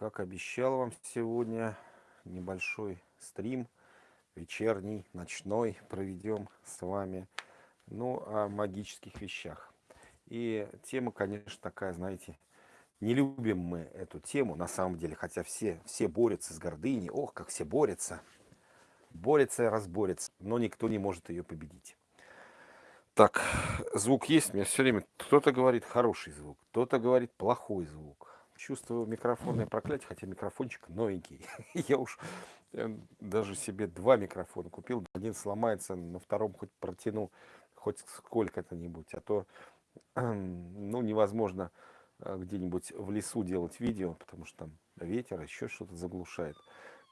Как обещал вам сегодня, небольшой стрим, вечерний, ночной, проведем с вами, ну, о магических вещах. И тема, конечно, такая, знаете, не любим мы эту тему, на самом деле, хотя все, все борются с гордыней, ох, как все борются, борются и разборются, но никто не может ее победить. Так, звук есть, мне все время кто-то говорит хороший звук, кто-то говорит плохой звук чувствую микрофонное проклятие, хотя микрофончик новенький. Я уж э, даже себе два микрофона купил. Один сломается, на втором хоть протяну хоть сколько-то-нибудь. А то ну, невозможно э, где-нибудь в лесу делать видео, потому что там ветер, еще что-то заглушает.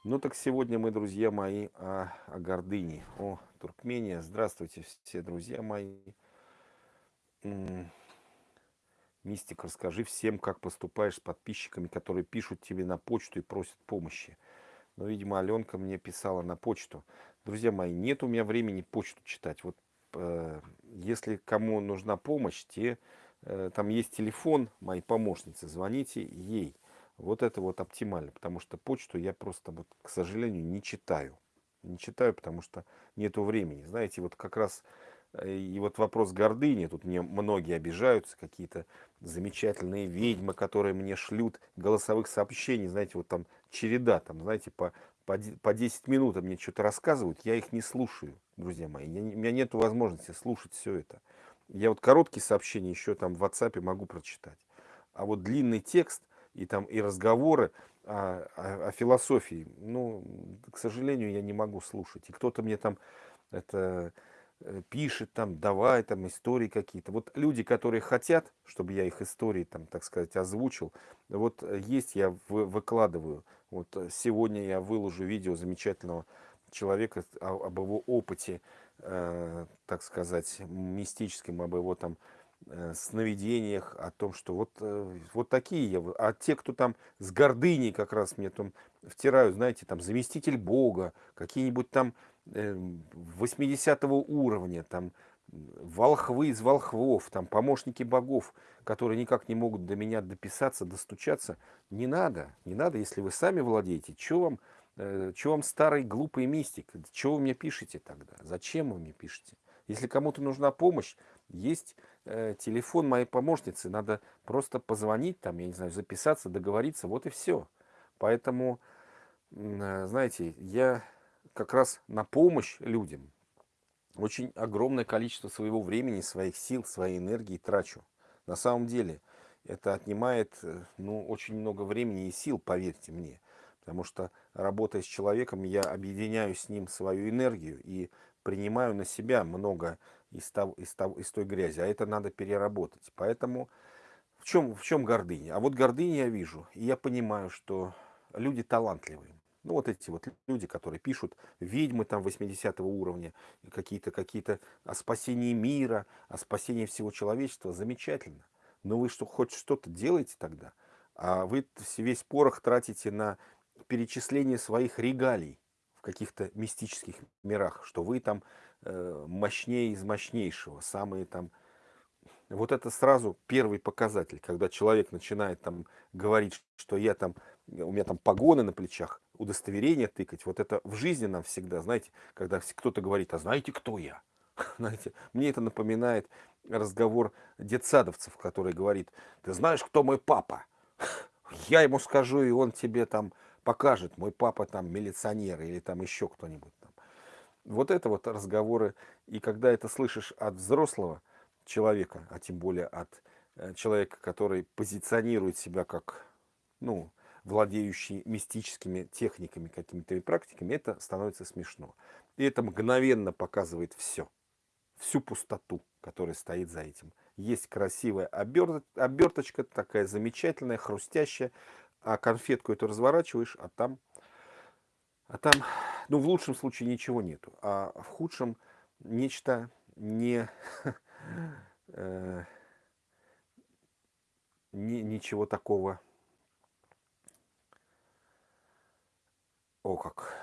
Ну так сегодня мы, друзья мои, о, о гордыне, о Туркмения. Здравствуйте все друзья мои. Мистик, расскажи всем, как поступаешь с подписчиками, которые пишут тебе на почту и просят помощи. Но, видимо, Аленка мне писала на почту. Друзья мои, нет у меня времени почту читать. Вот э, если кому нужна помощь, те, э, там есть телефон моей помощницы, звоните ей. Вот это вот оптимально, потому что почту я просто, вот, к сожалению, не читаю. Не читаю, потому что нету времени. Знаете, вот как раз и вот вопрос гордыни, тут мне многие обижаются, какие-то замечательные ведьмы, которые мне шлют голосовых сообщений, знаете, вот там череда, там, знаете, по, по, по 10 минут мне что-то рассказывают, я их не слушаю, друзья мои, я, у меня нет возможности слушать все это. Я вот короткие сообщения еще там в WhatsApp могу прочитать, а вот длинный текст и там и разговоры о, о, о философии, ну, к сожалению, я не могу слушать. И кто-то мне там это пишет там, давай там истории какие-то. Вот люди, которые хотят, чтобы я их истории там, так сказать, озвучил, вот э, есть, я выкладываю. Вот э, сегодня я выложу видео замечательного человека об его опыте, э, так сказать, мистическом, об его там э, сновидениях, о том, что вот, э, вот такие я. А те, кто там с гордыней как раз мне там втирают, знаете, там заместитель Бога, какие-нибудь там 80 эм, уровня, там волхвы из волхвов, там помощники богов, которые никак не могут до меня дописаться, достучаться. Не надо, не надо, если вы сами владеете. Чего вам, э, вам старый глупый мистик? Чего вы мне пишете тогда? Зачем вы мне пишете? Если кому-то нужна помощь, есть э, телефон моей помощницы, надо просто позвонить, там, я не знаю, записаться, договориться, вот и все. Поэтому, э, знаете, я как раз на помощь людям очень огромное количество своего времени, своих сил, своей энергии трачу. На самом деле это отнимает э, ну, очень много времени и сил, поверьте мне. Потому что работая с человеком, я объединяю с ним свою энергию и принимаю на себя много из, того, из, того, из той грязи. А это надо переработать. Поэтому в чем, в чем гордыня? А вот гордыня я вижу, и я понимаю, что люди талантливые. Ну, вот эти вот люди, которые пишут ведьмы там 80 уровня, какие-то какие-то о спасении мира, о спасении всего человечества, замечательно. Но вы что, хоть что-то делаете тогда? А вы весь порох тратите на перечисление своих регалий в каких-то мистических мирах, что вы там мощнее из мощнейшего, самые там... Вот это сразу первый показатель, когда человек начинает там говорить, что я там, у меня там погоны на плечах, удостоверение тыкать. Вот это в жизни нам всегда, знаете, когда кто-то говорит, а знаете, кто я? Знаете, мне это напоминает разговор детсадовцев, который говорит, ты знаешь, кто мой папа? Я ему скажу, и он тебе там покажет, мой папа там милиционер или там еще кто-нибудь. Вот это вот разговоры, и когда это слышишь от взрослого человека, а тем более от э, человека, который позиционирует себя как, ну, владеющий мистическими техниками, какими-то практиками, это становится смешно. И это мгновенно показывает все, всю пустоту, которая стоит за этим. Есть красивая оберточка, такая замечательная, хрустящая, а конфетку эту разворачиваешь, а там, а там, ну, в лучшем случае ничего нету, а в худшем нечто не, э, не ничего такого О как.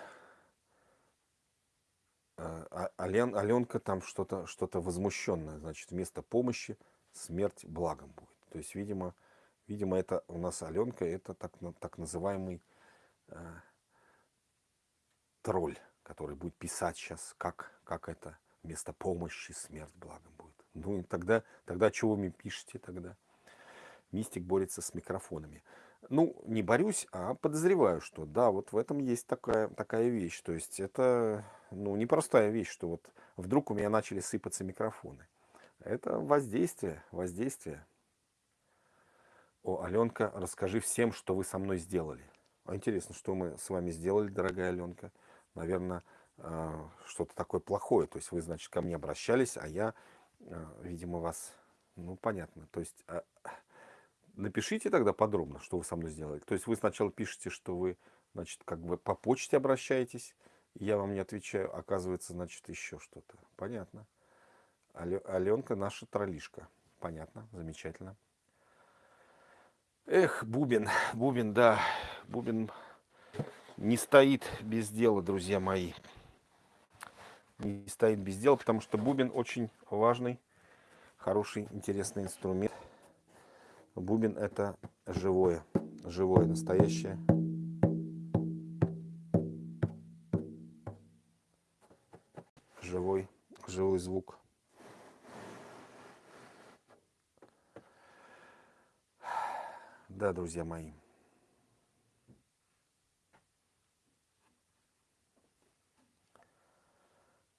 А, а Ален, Аленка там что-то что, -то, возмущенное. Значит, вместо помощи смерть благом будет. То есть, видимо, Видимо, это у нас Аленка, это так, так называемый э, тролль, который будет писать сейчас, как, как это вместо помощи смерть благом будет. Ну и тогда, тогда чего вы мне пишете тогда? Мистик борется с микрофонами. Ну, не борюсь, а подозреваю, что да, вот в этом есть такая, такая вещь. То есть это, ну, непростая вещь, что вот вдруг у меня начали сыпаться микрофоны. Это воздействие, воздействие. О, Аленка, расскажи всем, что вы со мной сделали. А интересно, что мы с вами сделали, дорогая Аленка. Наверное, а, что-то такое плохое. То есть вы, значит, ко мне обращались, а я, а, видимо, вас... Ну, понятно. То есть а, напишите тогда подробно, что вы со мной сделали. То есть вы сначала пишете, что вы, значит, как бы по почте обращаетесь, я вам не отвечаю, оказывается, значит, еще что-то. Понятно. Аленка наша троллишка. Понятно, замечательно. Эх, Бубин, Бубин, да, Бубин не стоит без дела, друзья мои. Не стоит без дела, потому что Бубин очень важный, хороший, интересный инструмент. Бубин это живое, живое, настоящее. Живой, живой звук. Да, друзья мои.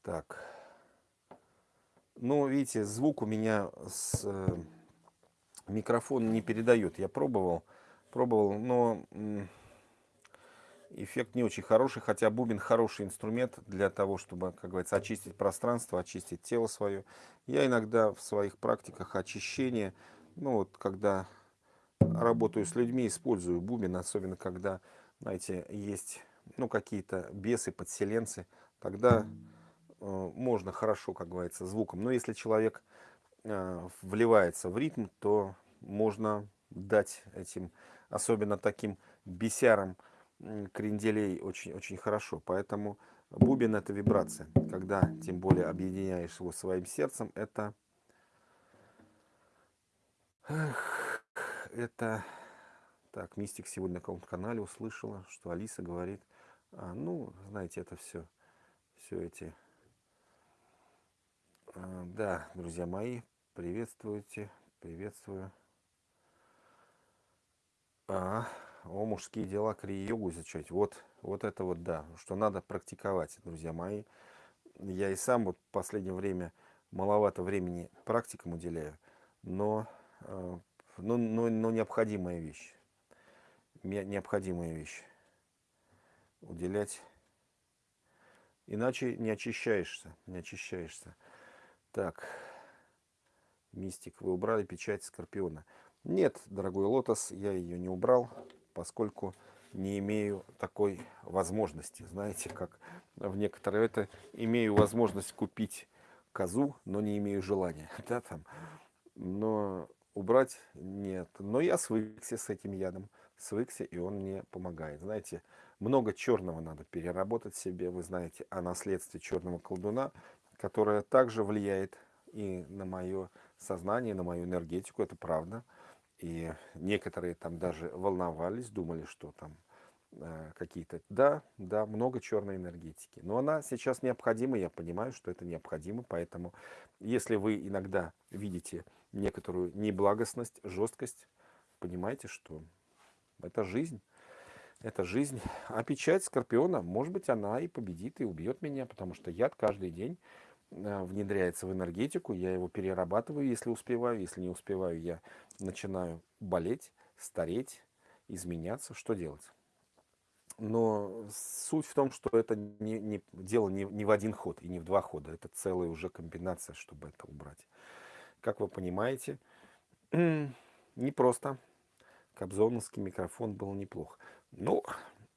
Так. Ну, видите, звук у меня с э, микрофон не передает. Я пробовал, пробовал, но эффект не очень хороший, хотя бубен хороший инструмент для того, чтобы, как говорится, очистить пространство, очистить тело свое. Я иногда в своих практиках очищения, ну вот, когда работаю с людьми, использую бубен, особенно когда, знаете, есть ну, какие-то бесы, подселенцы, тогда можно хорошо, как говорится, звуком. Но если человек э, вливается в ритм, то можно дать этим, особенно таким бесярам, кренделей очень, очень хорошо. Поэтому бубен это вибрация. Когда тем более объединяешь его своим сердцем, это... Это... Так, Мистик сегодня на каком-то канале услышала, что Алиса говорит, а, ну, знаете, это все, все эти... А, да, друзья мои, приветствуйте, приветствую. А, о, мужские дела, крии-йогу изучать. Вот, вот это вот, да, что надо практиковать, друзья мои. Я и сам вот в последнее время маловато времени практикам уделяю, но но, но, но необходимая вещь. Необходимая вещь. Уделять. Иначе не очищаешься. Не очищаешься. Так. Мистик, вы убрали печать Скорпиона. Нет, дорогой Лотос, я ее не убрал, поскольку не имею такой возможности. Знаете, как в некоторые это имею возможность купить козу, но не имею желания. Да, там. Но убрать нет. Но я свыкся с этим ядом, свыкся, и он мне помогает. Знаете, много черного надо переработать себе, вы знаете, о наследстве черного колдуна, которое также влияет и на мое сознание, на мою энергетику, это правда. И некоторые там даже волновались, думали, что там э, какие-то... Да, да, много черной энергетики. Но она сейчас необходима, я понимаю, что это необходимо, поэтому если вы иногда видите некоторую неблагостность, жесткость, понимаете, что это жизнь. Это жизнь. А печать Скорпиона, может быть, она и победит, и убьет меня, потому что яд каждый день внедряется в энергетику, я его перерабатываю, если успеваю, если не успеваю, я начинаю болеть, стареть, изменяться. Что делать? Но суть в том, что это не, не, дело не, не в один ход и не в два хода. Это целая уже комбинация, чтобы это убрать как вы понимаете, не просто. Кобзоновский микрофон был неплох. Ну,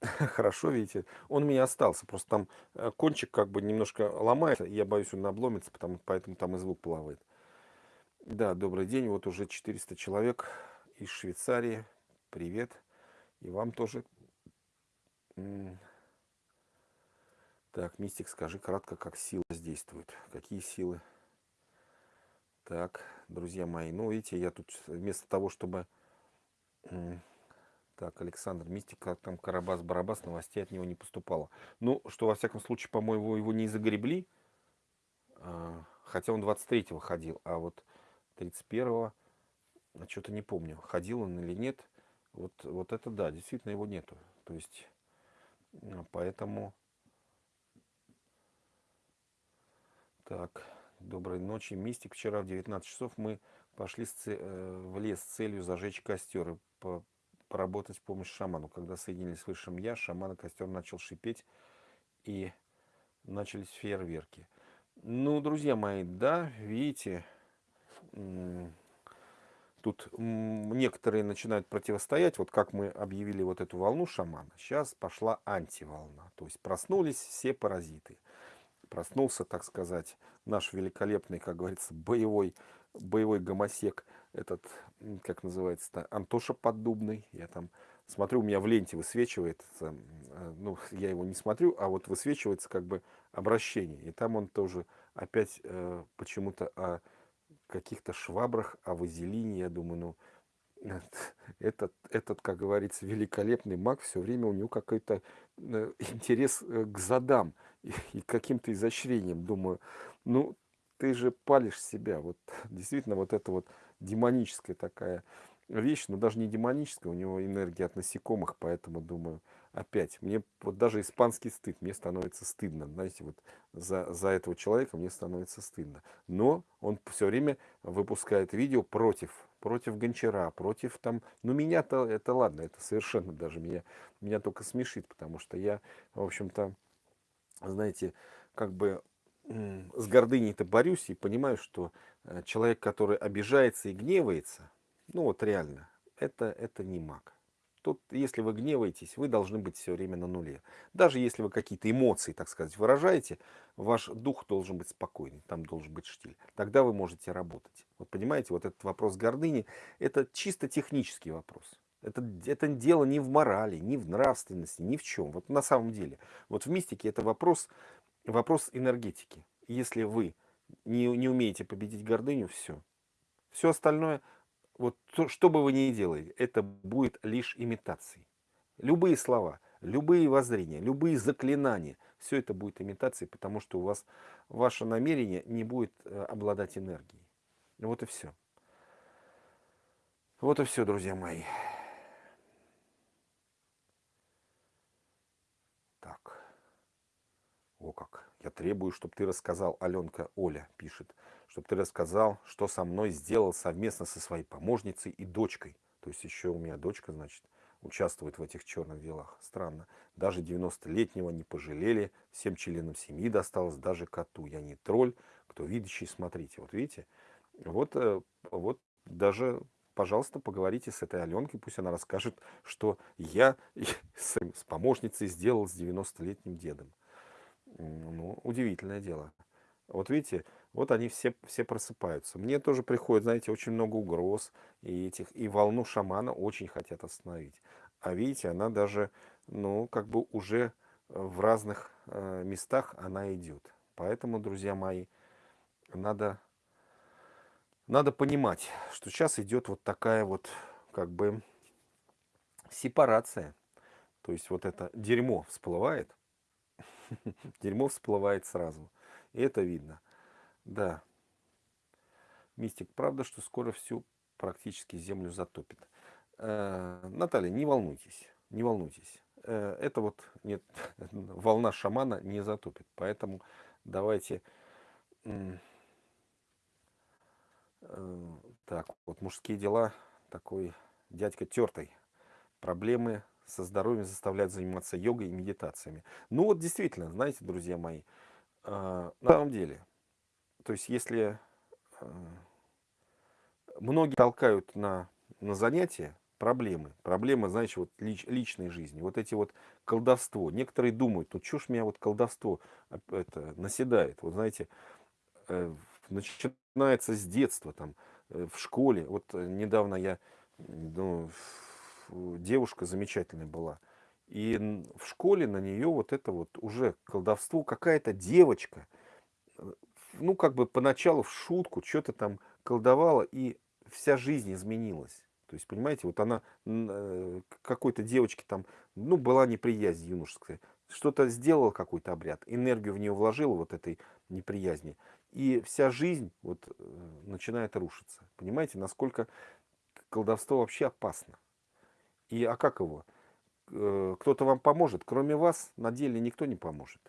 хорошо, видите, он у меня остался. Просто там э, кончик как бы немножко ломается. Я боюсь, он обломится, потому, поэтому там и звук плавает. Да, добрый день. Вот уже 400 человек из Швейцарии. Привет. И вам тоже. Так, Мистик, скажи кратко, как сила действует. Какие силы? Так, друзья мои, ну видите, я тут вместо того, чтобы Так, Александр, мистика, там Карабас-Барабас, новостей от него не поступало. Ну, что, во всяком случае, по-моему, его не загребли, а, хотя он 23-го ходил, а вот 31-го, а что-то не помню, ходил он или нет. Вот, вот это да, действительно его нету. То есть, поэтому... Так, доброй ночи, мистик. Вчера в 19 часов мы пошли э, в лес с целью зажечь костер и поработать с помощью шаману. Когда соединились с высшим я, шаман и костер начал шипеть и начались фейерверки. Ну, друзья мои, да, видите, тут некоторые начинают противостоять. Вот как мы объявили вот эту волну шамана, сейчас пошла антиволна. То есть проснулись все паразиты. Проснулся, так сказать, наш великолепный, как говорится, боевой, боевой гомосек – этот, как называется-то, Антоша Поддубный. Я там смотрю, у меня в ленте высвечивается, э, ну, я его не смотрю, а вот высвечивается как бы обращение. И там он тоже опять э, почему-то о каких-то швабрах, о вазелине, я думаю, ну, этот, этот, как говорится, великолепный маг, все время у него какой-то э, интерес э, к задам и, и каким-то изощрениям. Думаю, ну, ты же палишь себя. Вот действительно вот это вот демоническая такая вещь, но даже не демоническая, у него энергия от насекомых, поэтому думаю, опять, мне вот даже испанский стыд, мне становится стыдно, знаете, вот за, за этого человека мне становится стыдно. Но он все время выпускает видео против, против Гончара, против там, ну меня-то, это ладно, это совершенно даже меня, меня только смешит, потому что я, в общем-то, знаете, как бы с гордыней-то борюсь и понимаю, что человек, который обижается и гневается, ну вот реально, это, это не маг. Тут, если вы гневаетесь, вы должны быть все время на нуле. Даже если вы какие-то эмоции, так сказать, выражаете, ваш дух должен быть спокойный, там должен быть штиль. Тогда вы можете работать. Вот понимаете, вот этот вопрос гордыни, это чисто технический вопрос. Это, это дело не в морали, не в нравственности, ни в чем. Вот на самом деле. Вот в мистике это вопрос вопрос энергетики. Если вы не, не умеете победить гордыню, все. Все остальное, вот то, что бы вы ни делали, это будет лишь имитацией. Любые слова, любые воззрения, любые заклинания, все это будет имитацией, потому что у вас ваше намерение не будет э, обладать энергией. Вот и все. Вот и все, друзья мои. О как. Я требую, чтобы ты рассказал, Аленка Оля пишет, чтобы ты рассказал, что со мной сделал совместно со своей помощницей и дочкой. То есть еще у меня дочка, значит, участвует в этих черных делах. Странно. Даже 90-летнего не пожалели, всем членам семьи досталось, даже коту. Я не тролль, кто видящий, смотрите. Вот видите, вот, э, вот даже, пожалуйста, поговорите с этой Аленкой, пусть она расскажет, что я с помощницей сделал с 90-летним дедом. Ну, удивительное дело. Вот видите, вот они все, все просыпаются. Мне тоже приходит, знаете, очень много угроз и этих, и волну шамана очень хотят остановить. А видите, она даже, ну, как бы уже в разных э, местах она идет. Поэтому, друзья мои, надо, надо понимать, что сейчас идет вот такая вот, как бы, сепарация. То есть вот это дерьмо всплывает, Дерьмо всплывает сразу. И это видно. Да. Мистик, правда, что скоро всю практически землю затопит. Э, Наталья, не волнуйтесь. Не волнуйтесь. Э, это вот нет, волна шамана не затопит. Поэтому давайте... Э, так, вот мужские дела. Такой дядька тертый. Проблемы со здоровьем заставляют заниматься йогой и медитациями. Ну вот действительно, знаете, друзья мои, э, на самом деле, то есть если э, многие толкают на, на занятия, проблемы, проблемы, знаете, вот лич, личной жизни, вот эти вот колдовство. Некоторые думают, ну что ж меня вот колдовство это, наседает, вот знаете, э, начинается с детства, там, э, в школе, вот э, недавно я, ну, девушка замечательная была. И в школе на нее вот это вот уже колдовство, какая-то девочка, э, ну как бы поначалу в шутку что-то там колдовала, и вся жизнь изменилась. То есть, понимаете, вот она э, какой-то девочке там, ну, была неприязнь юношеская, что-то сделала, какой-то обряд, энергию в нее вложила вот этой неприязни, и вся жизнь вот э, начинает рушиться. Понимаете, насколько колдовство вообще опасно. И а как его? Э, кто-то вам поможет, кроме вас на деле никто не поможет.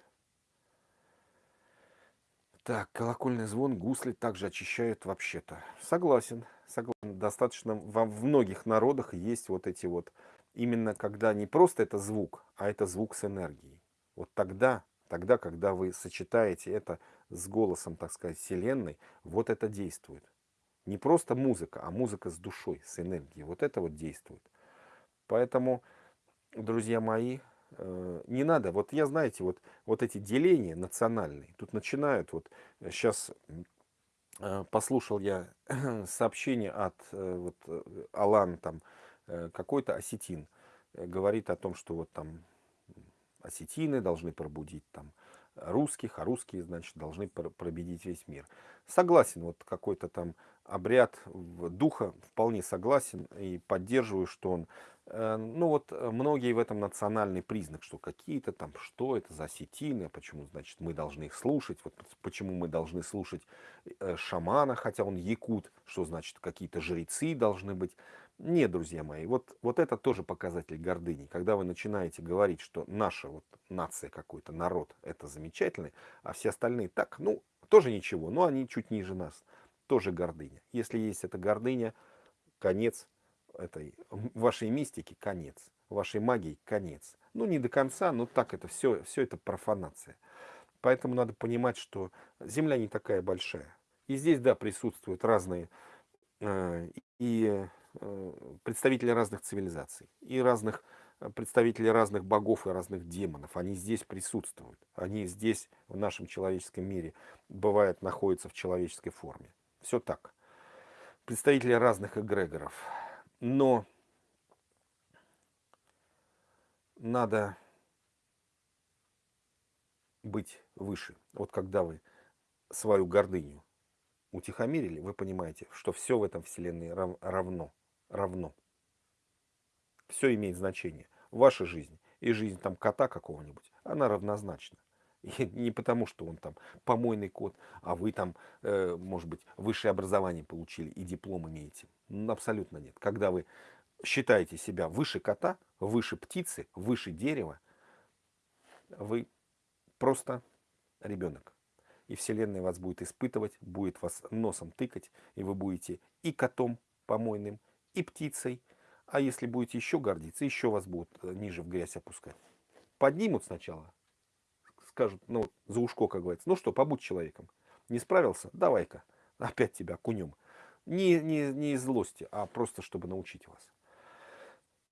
Так, колокольный звон, гусли также очищают вообще-то. Согласен, согласен. Достаточно во в многих народах есть вот эти вот, именно когда не просто это звук, а это звук с энергией. Вот тогда, тогда, когда вы сочетаете это с голосом, так сказать, Вселенной, вот это действует. Не просто музыка, а музыка с душой, с энергией. Вот это вот действует. Поэтому, друзья мои, Э, не надо, вот я, знаете, вот, вот эти деления национальные, тут начинают, вот сейчас э, послушал я сообщение от э, вот, Алан, там, какой-то осетин, говорит о том, что вот там осетины должны пробудить там русских, а русские, значит, должны пробедить весь мир. Согласен, вот какой-то там обряд духа вполне согласен и поддерживаю, что он Э, ну вот э, многие в этом национальный признак, что какие-то там, что это за осетины, почему, значит, мы должны их слушать, вот почему мы должны слушать э, шамана, хотя он якут, что значит какие-то жрецы должны быть. Нет, друзья мои, вот, вот это тоже показатель гордыни. Когда вы начинаете говорить, что наша вот нация какой-то, народ, это замечательный, а все остальные так, ну, тоже ничего, но они чуть ниже нас, тоже гордыня. Если есть эта гордыня, конец этой вашей мистики конец, вашей магии конец. Ну, не до конца, но так это все, все это профанация. Поэтому надо понимать, что Земля не такая большая. И здесь, да, присутствуют разные э, и э, представители разных цивилизаций, и разных э, представители разных богов и разных демонов. Они здесь присутствуют. Они здесь, в нашем человеческом мире, бывают, находятся в человеческой форме. Все так. Представители разных эгрегоров но надо быть выше. Вот когда вы свою гордыню утихомирили, вы понимаете, что все в этом вселенной равно. равно. Все имеет значение. Ваша жизнь и жизнь там кота какого-нибудь, она равнозначна. И не потому, что он там помойный кот, а вы там, э, может быть, высшее образование получили и диплом имеете. Абсолютно нет. Когда вы считаете себя выше кота, выше птицы, выше дерева, вы просто ребенок. И Вселенная вас будет испытывать, будет вас носом тыкать, и вы будете и котом помойным, и птицей. А если будете еще гордиться, еще вас будут э, ниже в грязь опускать. Поднимут сначала, скажут, ну, за ушко, как говорится, ну что, побудь человеком. Не справился? Давай-ка, опять тебя кунем. Не, не, не из злости, а просто, чтобы научить вас.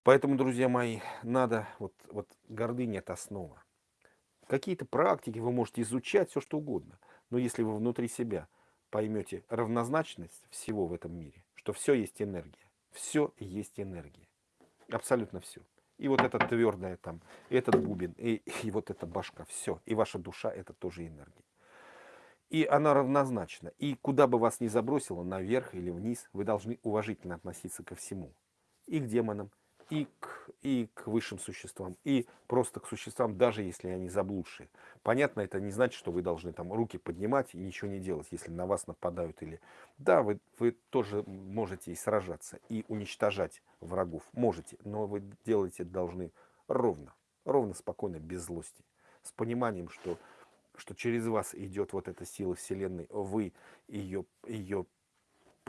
Поэтому, друзья мои, надо, вот, вот гордыня – это основа. Какие-то практики вы можете изучать, все что угодно. Но если вы внутри себя поймете равнозначность всего в этом мире, что все есть энергия, все есть энергия, абсолютно все. И вот это твердое там, этот бубен, и, и вот эта башка, все. И ваша душа это тоже энергия. И она равнозначна. И куда бы вас ни забросило, наверх или вниз, вы должны уважительно относиться ко всему. И к демонам, и к, и к высшим существам, и просто к существам, даже если они заблудшие. Понятно, это не значит, что вы должны там руки поднимать и ничего не делать, если на вас нападают. или Да, вы, вы тоже можете и сражаться, и уничтожать врагов. Можете, но вы делаете должны ровно, ровно, спокойно, без злости. С пониманием, что, что через вас идет вот эта сила Вселенной, вы ее, ее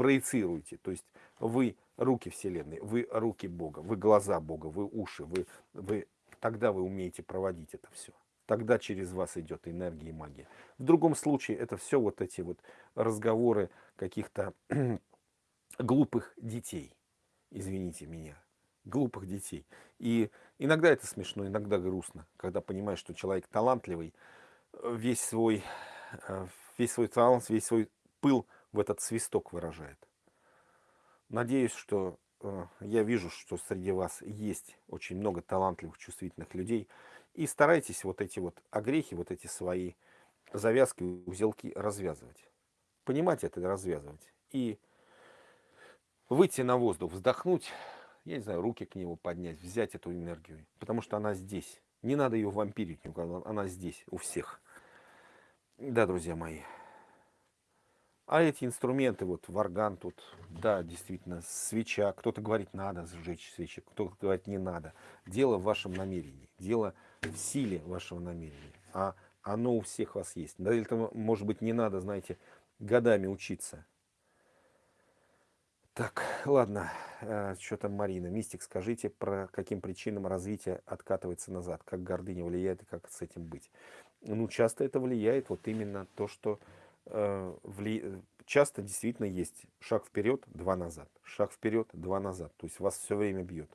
проецируете. То есть вы руки Вселенной, вы руки Бога, вы глаза Бога, вы уши, вы, вы, тогда вы умеете проводить это все. Тогда через вас идет энергия и магия. В другом случае это все вот эти вот разговоры каких-то глупых детей. Извините меня. Глупых детей. И иногда это смешно, иногда грустно, когда понимаешь, что человек талантливый, весь свой, э, весь свой талант, весь свой пыл в этот свисток выражает. Надеюсь, что э, я вижу, что среди вас есть очень много талантливых, чувствительных людей. И старайтесь вот эти вот огрехи, вот эти свои завязки, узелки развязывать. Понимать это развязывать. И выйти на воздух, вздохнуть, я не знаю, руки к нему поднять, взять эту энергию, потому что она здесь. Не надо ее вампирить она здесь, у всех. Да, друзья мои. А эти инструменты, вот варган тут, да, действительно, свеча. Кто-то говорит, надо сжечь свечи, кто-то говорит, не надо. Дело в вашем намерении, дело в силе вашего намерения. А оно у всех вас есть. Да, это, может быть, не надо, знаете, годами учиться. Так, ладно, э, что там Марина? Мистик, скажите, про каким причинам развитие откатывается назад? Как гордыня влияет и как с этим быть? Ну, часто это влияет вот именно то, что. Часто действительно есть шаг вперед, два назад, шаг вперед, два назад. То есть вас все время бьет.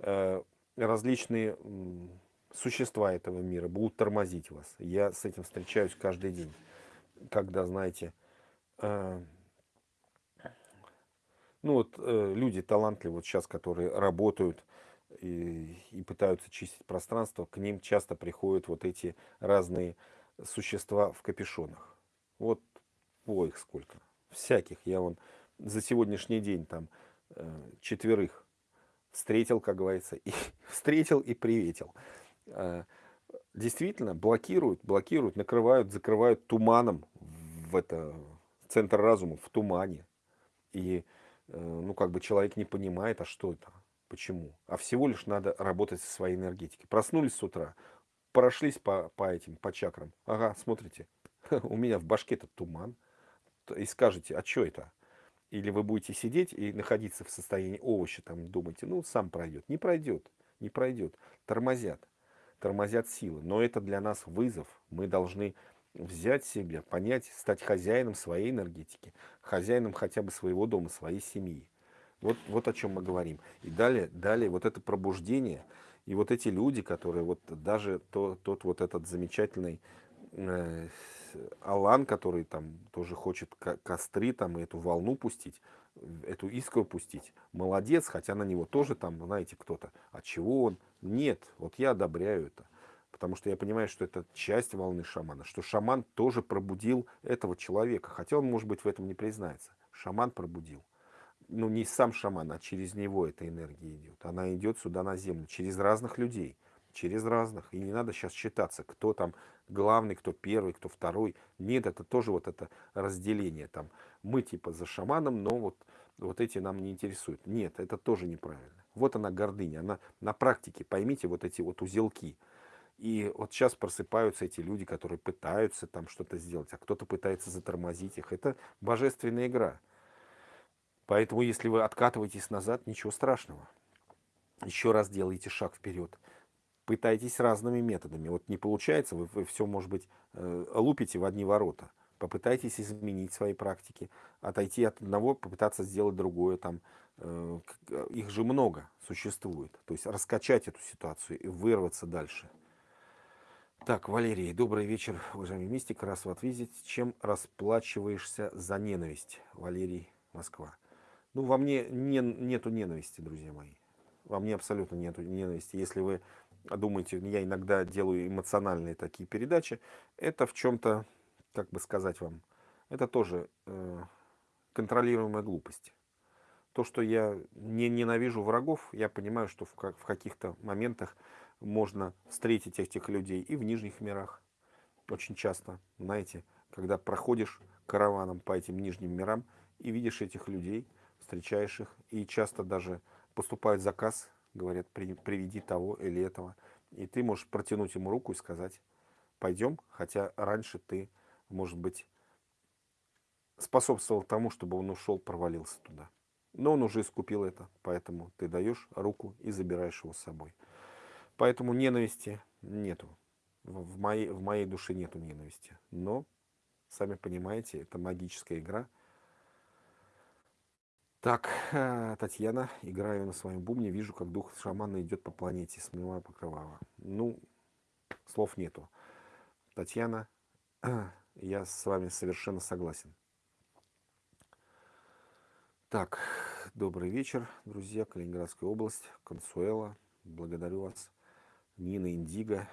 Э, различные э, существа этого мира будут тормозить вас. Я с этим встречаюсь каждый день, когда, знаете, э, ну вот э, люди талантливые вот сейчас, которые работают и, и пытаются чистить пространство, к ним часто приходят вот эти разные существа в капюшонах. Вот, о, их сколько. Всяких. Я вон за сегодняшний день там э, четверых встретил, как говорится, и встретил и приветил. Э, действительно, блокируют, блокируют, накрывают, закрывают туманом в это центр разума, в тумане. И Э, ну, как бы человек не понимает, а что это, почему. А всего лишь надо работать со своей энергетикой. Проснулись с утра, прошлись по, по этим, по чакрам. Ага, смотрите, у меня в башке этот туман. И скажете, а что это? Или вы будете сидеть и находиться в состоянии овоща, там думаете, ну, сам пройдет. Не пройдет, не пройдет. Тормозят, тормозят силы. Но это для нас вызов. Мы должны взять себя, понять, стать хозяином своей энергетики, хозяином хотя бы своего дома, своей семьи. Вот, вот о чем мы говорим. И далее, далее вот это пробуждение, и вот эти люди, которые вот даже то, тот вот этот замечательный э, Алан, который там тоже хочет костры там и эту волну пустить, эту искру пустить, молодец, хотя на него тоже там, знаете, кто-то, а чего он? Нет, вот я одобряю это. Потому что я понимаю, что это часть волны шамана, что шаман тоже пробудил этого человека, хотя он, может быть, в этом не признается. Шаман пробудил. Ну, не сам шаман, а через него эта энергия идет. Она идет сюда на землю, через разных людей, через разных. И не надо сейчас считаться, кто там главный, кто первый, кто второй. Нет, это тоже вот это разделение. Там мы типа за шаманом, но вот, вот эти нам не интересуют. Нет, это тоже неправильно. Вот она гордыня, она на практике, поймите вот эти вот узелки. И вот сейчас просыпаются эти люди, которые пытаются там что-то сделать, а кто-то пытается затормозить их. Это божественная игра. Поэтому, если вы откатываетесь назад, ничего страшного. Еще раз делаете шаг вперед. Пытайтесь разными методами. Вот не получается, вы, вы все, может быть, э, лупите в одни ворота. Попытайтесь изменить свои практики, отойти от одного, попытаться сделать другое. Там, э, их же много существует. То есть раскачать эту ситуацию и вырваться дальше. Так, Валерий, добрый вечер, уважаемый мистик. Раз в ответе, чем расплачиваешься за ненависть? Валерий, Москва. Ну, во мне не, нету ненависти, друзья мои. Во мне абсолютно нету ненависти. Если вы думаете, я иногда делаю эмоциональные такие передачи, это в чем-то, как бы сказать вам, это тоже э, контролируемая глупость. То, что я не ненавижу врагов, я понимаю, что в, в каких-то моментах можно встретить этих людей и в нижних мирах. Очень часто, знаете, когда проходишь караваном по этим нижним мирам и видишь этих людей, встречаешь их, и часто даже поступает заказ, говорят, приведи того или этого, и ты можешь протянуть ему руку и сказать, пойдем, хотя раньше ты, может быть, способствовал тому, чтобы он ушел, провалился туда. Но он уже искупил это, поэтому ты даешь руку и забираешь его с собой. Поэтому ненависти нету. В моей, в моей душе нету ненависти. Но, сами понимаете, это магическая игра. Так, э, Татьяна, играю на своем бубне, вижу, как дух шамана идет по планете, смывая покрывало. Ну, слов нету. Татьяна, я с вами совершенно согласен. Так, добрый вечер, друзья, Калининградская область, Консуэла, благодарю вас. Нина Индиго.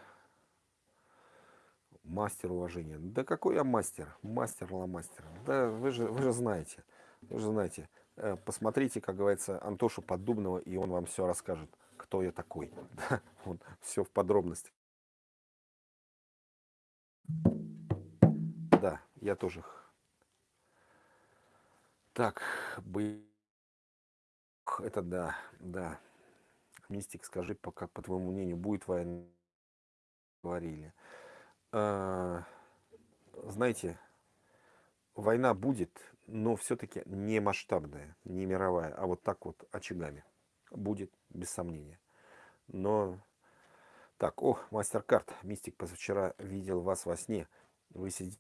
Мастер уважения. Да какой я мастер? Мастер ла мастер. Да вы же, вы же знаете. Вы же знаете. Э, посмотрите, как говорится, Антошу Поддубного, и он вам все расскажет, кто я такой. Да, он все в подробностях. Да, я тоже. Так, бы... Это да, да. Мистик, скажи, пока, по твоему мнению, будет война? Говорили. А, знаете, война будет, но все-таки не масштабная, не мировая, а вот так вот очагами. Будет, без сомнения. Но так, о, мастер-карт. Мистик позавчера видел вас во сне. Вы сидите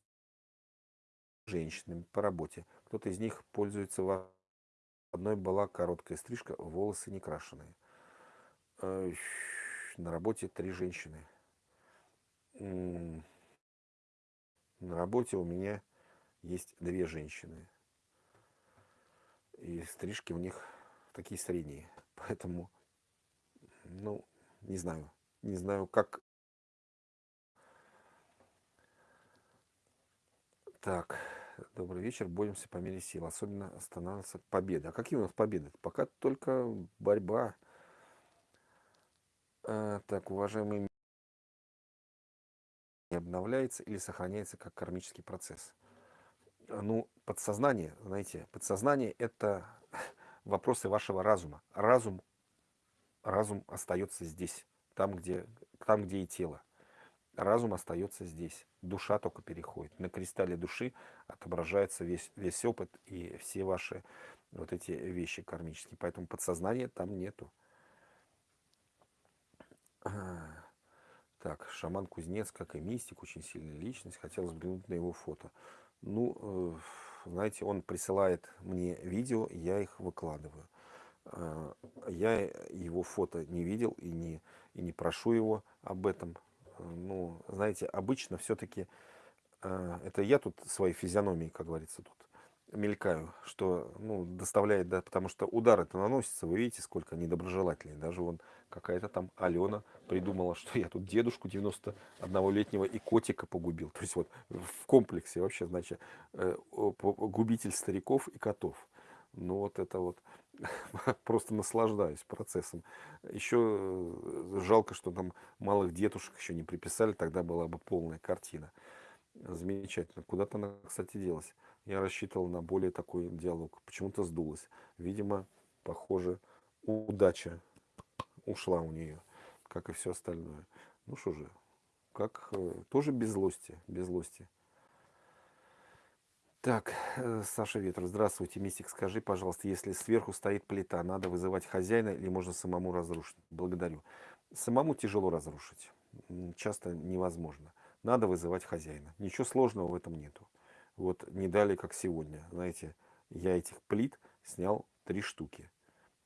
с женщинами по работе. Кто-то из них пользуется вас. Одной была короткая стрижка, волосы не крашеные. На работе три женщины. На работе у меня есть две женщины. И стрижки у них такие средние. Поэтому, ну, не знаю. Не знаю, как... Так, добрый вечер. Боремся по мере сил. Особенно останавливаться победа. А какие у нас победы? Пока только борьба. А, так, уважаемый не обновляется или сохраняется как кармический процесс. Ну, подсознание, знаете, подсознание – это вопросы вашего разума. Разум, разум остается здесь там, где, там, где и тело. Разум остается здесь. Душа только переходит. На кристалле души отображается весь, весь опыт и все ваши вот эти вещи кармические. Поэтому подсознания там нету. Так, шаман Кузнец, как и мистик, очень сильная личность. Хотел взглянуть на его фото. Ну, э, знаете, он присылает мне видео, я их выкладываю. Э, я его фото не видел и не, и не прошу его об этом. Э, ну, знаете, обычно все-таки э, это я тут своей физиономией, как говорится, тут мелькаю, что ну, доставляет, да, потому что удар это наносится, вы видите, сколько недоброжелателей. Даже вон какая-то там Алена придумала, что я тут дедушку 91-летнего и котика погубил. То есть вот в комплексе вообще, значит, губитель стариков и котов. Ну вот это вот просто наслаждаюсь процессом. Еще э, жалко, что там малых детушек еще не приписали, тогда была бы полная картина. Замечательно. Куда-то она, кстати, делась. Я рассчитывал на более такой диалог. Почему-то сдулась. Видимо, похоже, удача ушла у нее, как и все остальное. Ну что же, как э, тоже без злости, без злости. Так, э, Саша Ветров, здравствуйте, Мистик, скажи, пожалуйста, если сверху стоит плита, надо вызывать хозяина или можно самому разрушить? Благодарю. Самому тяжело разрушить, часто невозможно. Надо вызывать хозяина. Ничего сложного в этом нету. Вот не дали, как сегодня. Знаете, я этих плит снял три штуки.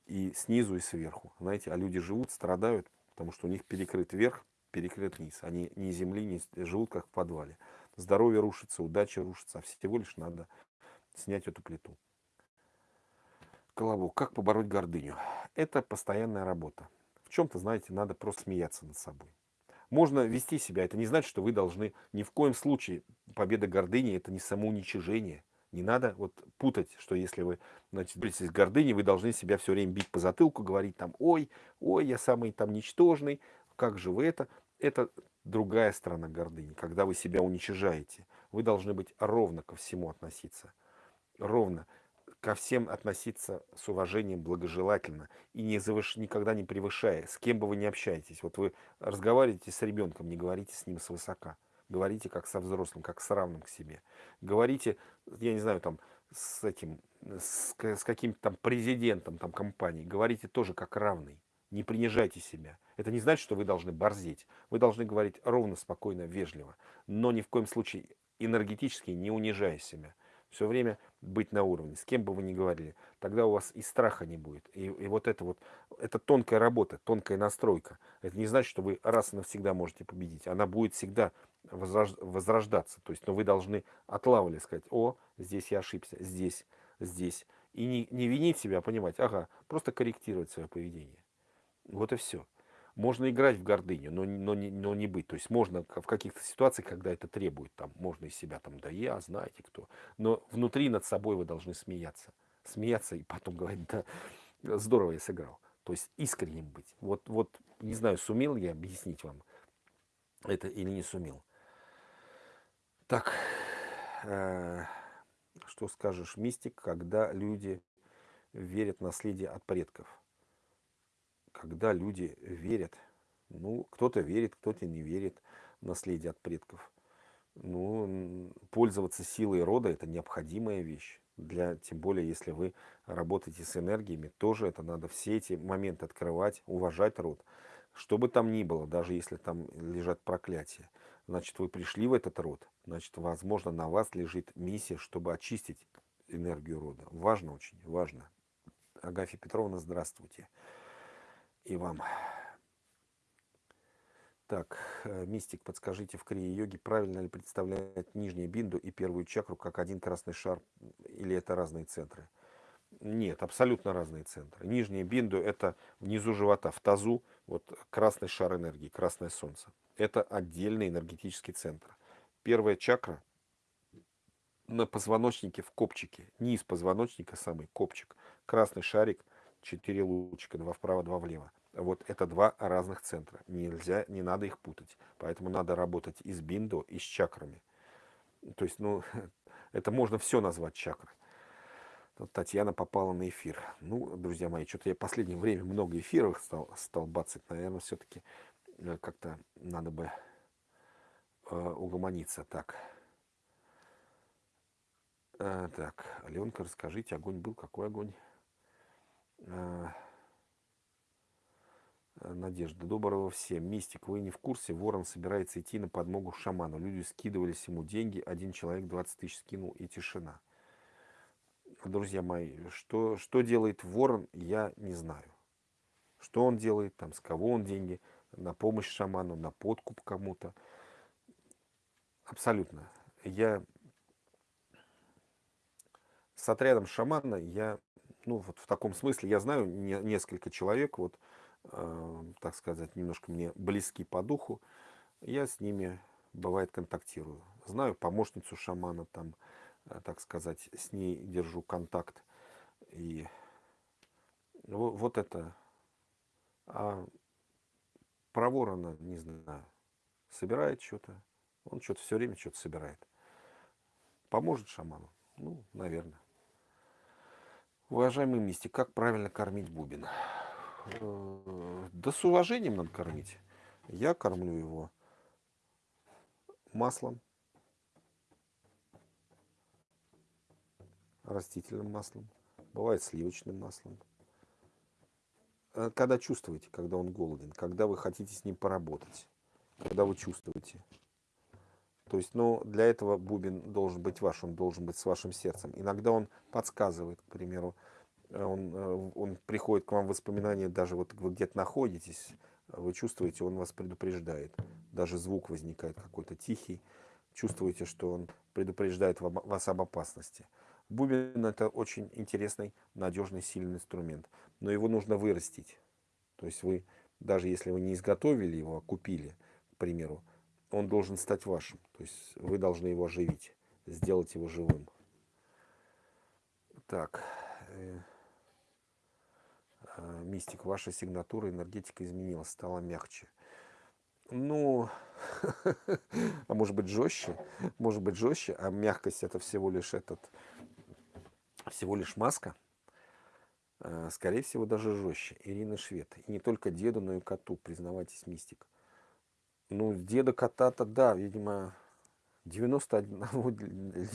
И снизу, и сверху. Знаете, а люди живут, страдают, потому что у них перекрыт верх, перекрыт низ. Они ни земли, не живут, как в подвале здоровье рушится, удача рушится, а всего лишь надо снять эту плиту. Колобок. Как побороть гордыню? Это постоянная работа. В чем-то, знаете, надо просто смеяться над собой. Можно вести себя. Это не значит, что вы должны ни в коем случае победа гордыни это не самоуничижение. Не надо вот путать, что если вы значит, боретесь с гордыней, вы должны себя все время бить по затылку, говорить там, ой, ой, я самый там ничтожный, как же вы это? Это другая сторона гордыни, когда вы себя уничижаете. Вы должны быть ровно ко всему относиться. Ровно ко всем относиться с уважением, благожелательно и не завыш... никогда не превышая, с кем бы вы ни общаетесь. Вот вы разговариваете с ребенком, не говорите с ним свысока. Говорите как со взрослым, как с равным к себе. Говорите, я не знаю, там, с этим, с, с каким-то там президентом там, компании. Говорите тоже как равный. Не принижайте себя. Это не значит, что вы должны борзеть. Вы должны говорить ровно, спокойно, вежливо. Но ни в коем случае энергетически не унижая себя. Все время быть на уровне, с кем бы вы ни говорили. Тогда у вас и страха не будет. И, и вот это вот, это тонкая работа, тонкая настройка. Это не значит, что вы раз и навсегда можете победить. Она будет всегда возрождаться. То есть, но вы должны отлавливать, сказать, о, здесь я ошибся, здесь, здесь. И не, не винить себя, а понимать, ага, просто корректировать свое поведение. Вот и все. Можно играть в гордыню, но, но, не, но не быть. То есть можно в каких-то ситуациях, когда это требует, там, можно из себя там, да я, знаете кто. Но внутри над собой вы должны смеяться. смеяться и потом говорить, да, здорово я сыграл. То есть искренним быть. Вот, вот не знаю, сумел я объяснить вам это или не сумел. Так, э, что скажешь, мистик, когда люди верят в наследие от предков? Когда люди верят, ну, кто-то верит, кто-то не верит в наследие от предков. Ну, пользоваться силой рода – это необходимая вещь. Для, тем более, если вы работаете с энергиями, тоже это надо все эти моменты открывать, уважать род. Что бы там ни было, даже если там лежат проклятия. Значит, вы пришли в этот род, значит, возможно, на вас лежит миссия, чтобы очистить энергию рода. Важно очень, важно. Агафья Петровна, здравствуйте. И вам. Так, э, мистик, подскажите, в крия-йоге правильно ли представлять нижнюю бинду и первую чакру как один красный шар, или это разные центры? Нет, абсолютно разные центры. Нижняя бинду это внизу живота, в тазу, вот красный шар энергии, красное солнце. Это отдельный энергетический центр. Первая чакра на позвоночнике в копчике, низ позвоночника самый копчик, красный шарик, четыре лучика, два вправо, два влево. Вот это два разных центра. Нельзя, не надо их путать. Поэтому надо работать и с биндо, и с чакрами. То есть, ну, это можно все назвать чакрой. Тут Татьяна попала на эфир. Ну, друзья мои, что-то я в последнее время много эфиров стал, стал бацать. Наверное, все-таки э, как-то надо бы э, угомониться. Так. Э, так, Аленка, расскажите, огонь был? Какой огонь? Э, Надежда. Доброго всем. Мистик, вы не в курсе? Ворон собирается идти на подмогу шаману. Люди скидывались ему деньги. Один человек 20 тысяч скинул и тишина. Друзья мои, что, что делает ворон, я не знаю. Что он делает, там, с кого он деньги, на помощь шаману, на подкуп кому-то. Абсолютно. Я с отрядом шамана, я, ну, вот в таком смысле, я знаю не, несколько человек, вот, Э, так сказать, немножко мне близки по духу, я с ними, бывает, контактирую. Знаю помощницу шамана, там, э, так сказать, с ней держу контакт. И вот, вот это. А про ворона не знаю. Собирает что-то. Он что-то все время что-то собирает. Поможет шаману? Ну, наверное. Уважаемый мистик, как правильно кормить бубен? Э, да с уважением надо кормить. Я кормлю его маслом, растительным маслом, бывает сливочным маслом. Э, когда чувствуете, когда он голоден, когда вы хотите с ним поработать, когда вы чувствуете. То есть, ну, для этого бубен должен быть ваш, он должен быть с вашим сердцем. Иногда он подсказывает, к примеру, Э, он, э, он приходит к вам в воспоминания, даже вот вы где-то находитесь, вы чувствуете, он вас предупреждает. Даже звук возникает какой-то тихий. Чувствуете, что он предупреждает вас об опасности. Бубен это очень интересный, надежный, сильный инструмент. Но его нужно вырастить. То есть вы, даже если вы не изготовили его, а купили, к примеру, он должен стать вашим. То есть вы должны его оживить, сделать его живым. Так. Э, Э, мистик, ваша сигнатура, энергетика изменилась, стала мягче. Ну, а может быть жестче, может быть жестче, а мягкость это всего лишь этот, всего лишь маска. Э, скорее всего, даже жестче. Ирина Швед. И не только деду, но и коту, признавайтесь, мистик. Ну, деда кота-то, да, видимо, 91,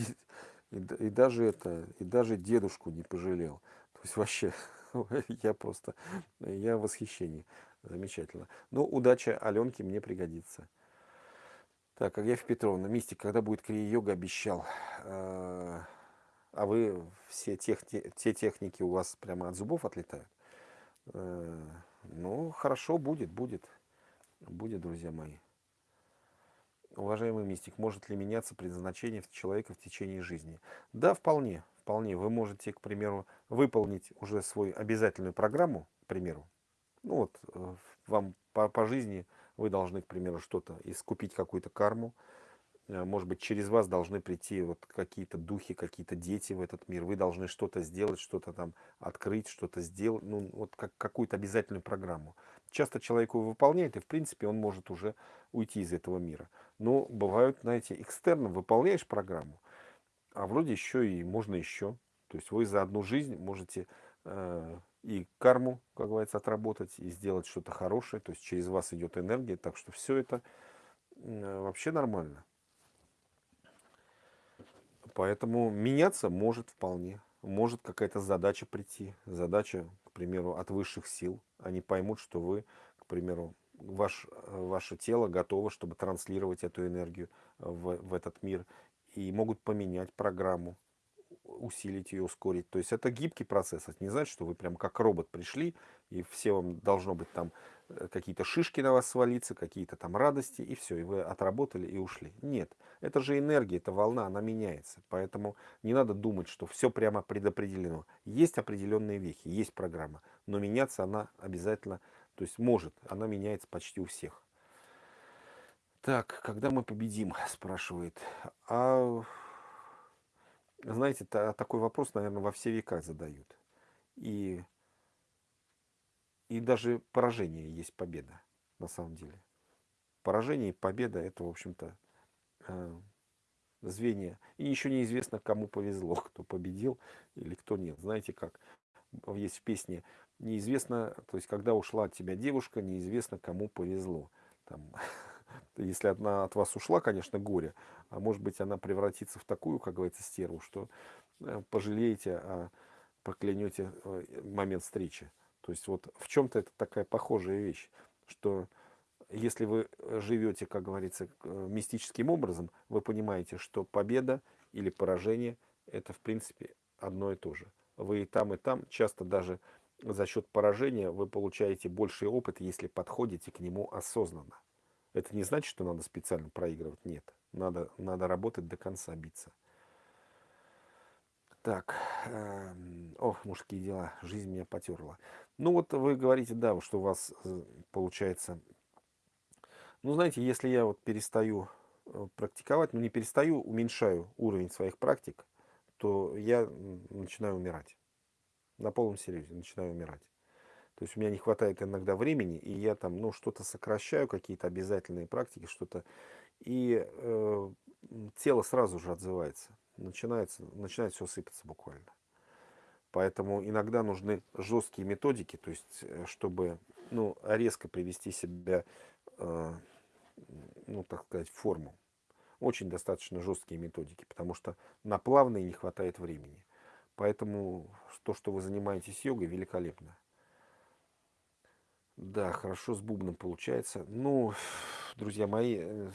и, и даже это, и даже дедушку не пожалел. То есть вообще я просто, я в восхищении. Замечательно. Ну, удача Аленке мне пригодится. Так, Аграфья Петровна, Мистик, когда будет крия-йога, обещал. А, а вы все тех, те техники у вас прямо от зубов отлетают? Э, ну, хорошо, будет, будет. Будет, друзья мои. Уважаемый мистик, может ли меняться предназначение человека в течение жизни? Да, вполне вполне вы можете, к примеру, выполнить уже свою обязательную программу, к примеру. Ну вот, э, вам по, по жизни вы должны, к примеру, что-то искупить какую-то карму, э, может быть, через вас должны прийти вот какие-то духи, какие-то дети в этот мир. Вы должны что-то сделать, что-то там открыть, что-то сделать, ну, вот как какую-то обязательную программу. Часто человек его выполняет, и, в принципе, он может уже уйти из этого мира. Но бывают, знаете, экстерном выполняешь программу, а вроде еще и можно еще. То есть вы за одну жизнь можете э, и карму, как говорится, отработать, и сделать что-то хорошее. То есть через вас идет энергия, так что все это э, вообще нормально. Поэтому меняться может вполне. Может какая-то задача прийти. Задача, к примеру, от высших сил. Они поймут, что вы, к примеру, ваш, ваше тело готово, чтобы транслировать эту энергию в, в этот мир. И могут поменять программу усилить ее, ускорить. То есть это гибкий процесс. Это не значит, что вы прям как робот пришли, и все вам должно быть там э, какие-то шишки на вас свалиться, какие-то там радости, и все, и вы отработали и ушли. Нет, это же энергия, это волна, она меняется. Поэтому не надо думать, что все прямо предопределено. Есть определенные вехи, есть программа, но меняться она обязательно, то есть может, она меняется почти у всех. Так, когда мы победим, спрашивает. А знаете, такой вопрос, наверное, во все века задают. И, и даже поражение есть победа, на самом деле. Поражение и победа – это, в общем-то, э, звенья. И еще неизвестно, кому повезло, кто победил или кто нет. Знаете, как есть в песне неизвестно, то есть когда ушла от тебя девушка, неизвестно, кому повезло. Там, если она от вас ушла, конечно, горе, а может быть она превратится в такую, как говорится, стерву, что э, пожалеете, а проклянете э, момент встречи. То есть вот в чем-то это такая похожая вещь, что если вы живете, как говорится, э, мистическим образом, вы понимаете, что победа или поражение это в принципе одно и то же. Вы и там, и там, часто даже за счет поражения вы получаете больший опыт, если подходите к нему осознанно. Это не значит, что надо специально проигрывать. Нет. Надо, надо работать до конца, биться. Так. Э, ох, мужские дела. Жизнь меня потерла. Ну вот вы говорите, да, что у вас э, получается... Ну, знаете, если я вот перестаю э, практиковать, ну не перестаю, уменьшаю уровень своих практик, то я начинаю умирать. На полном серьезе начинаю умирать. То есть у меня не хватает иногда времени, и я там, ну, что-то сокращаю, какие-то обязательные практики, что-то, и э, тело сразу же отзывается, начинается, начинает все сыпаться буквально. Поэтому иногда нужны жесткие методики, то есть, э, чтобы, ну, резко привести себя, э, ну, так сказать, в форму. Очень достаточно жесткие методики, потому что на плавные не хватает времени. Поэтому то, что вы занимаетесь йогой, великолепно. Да, хорошо с бубном получается. Ну, друзья мои, э,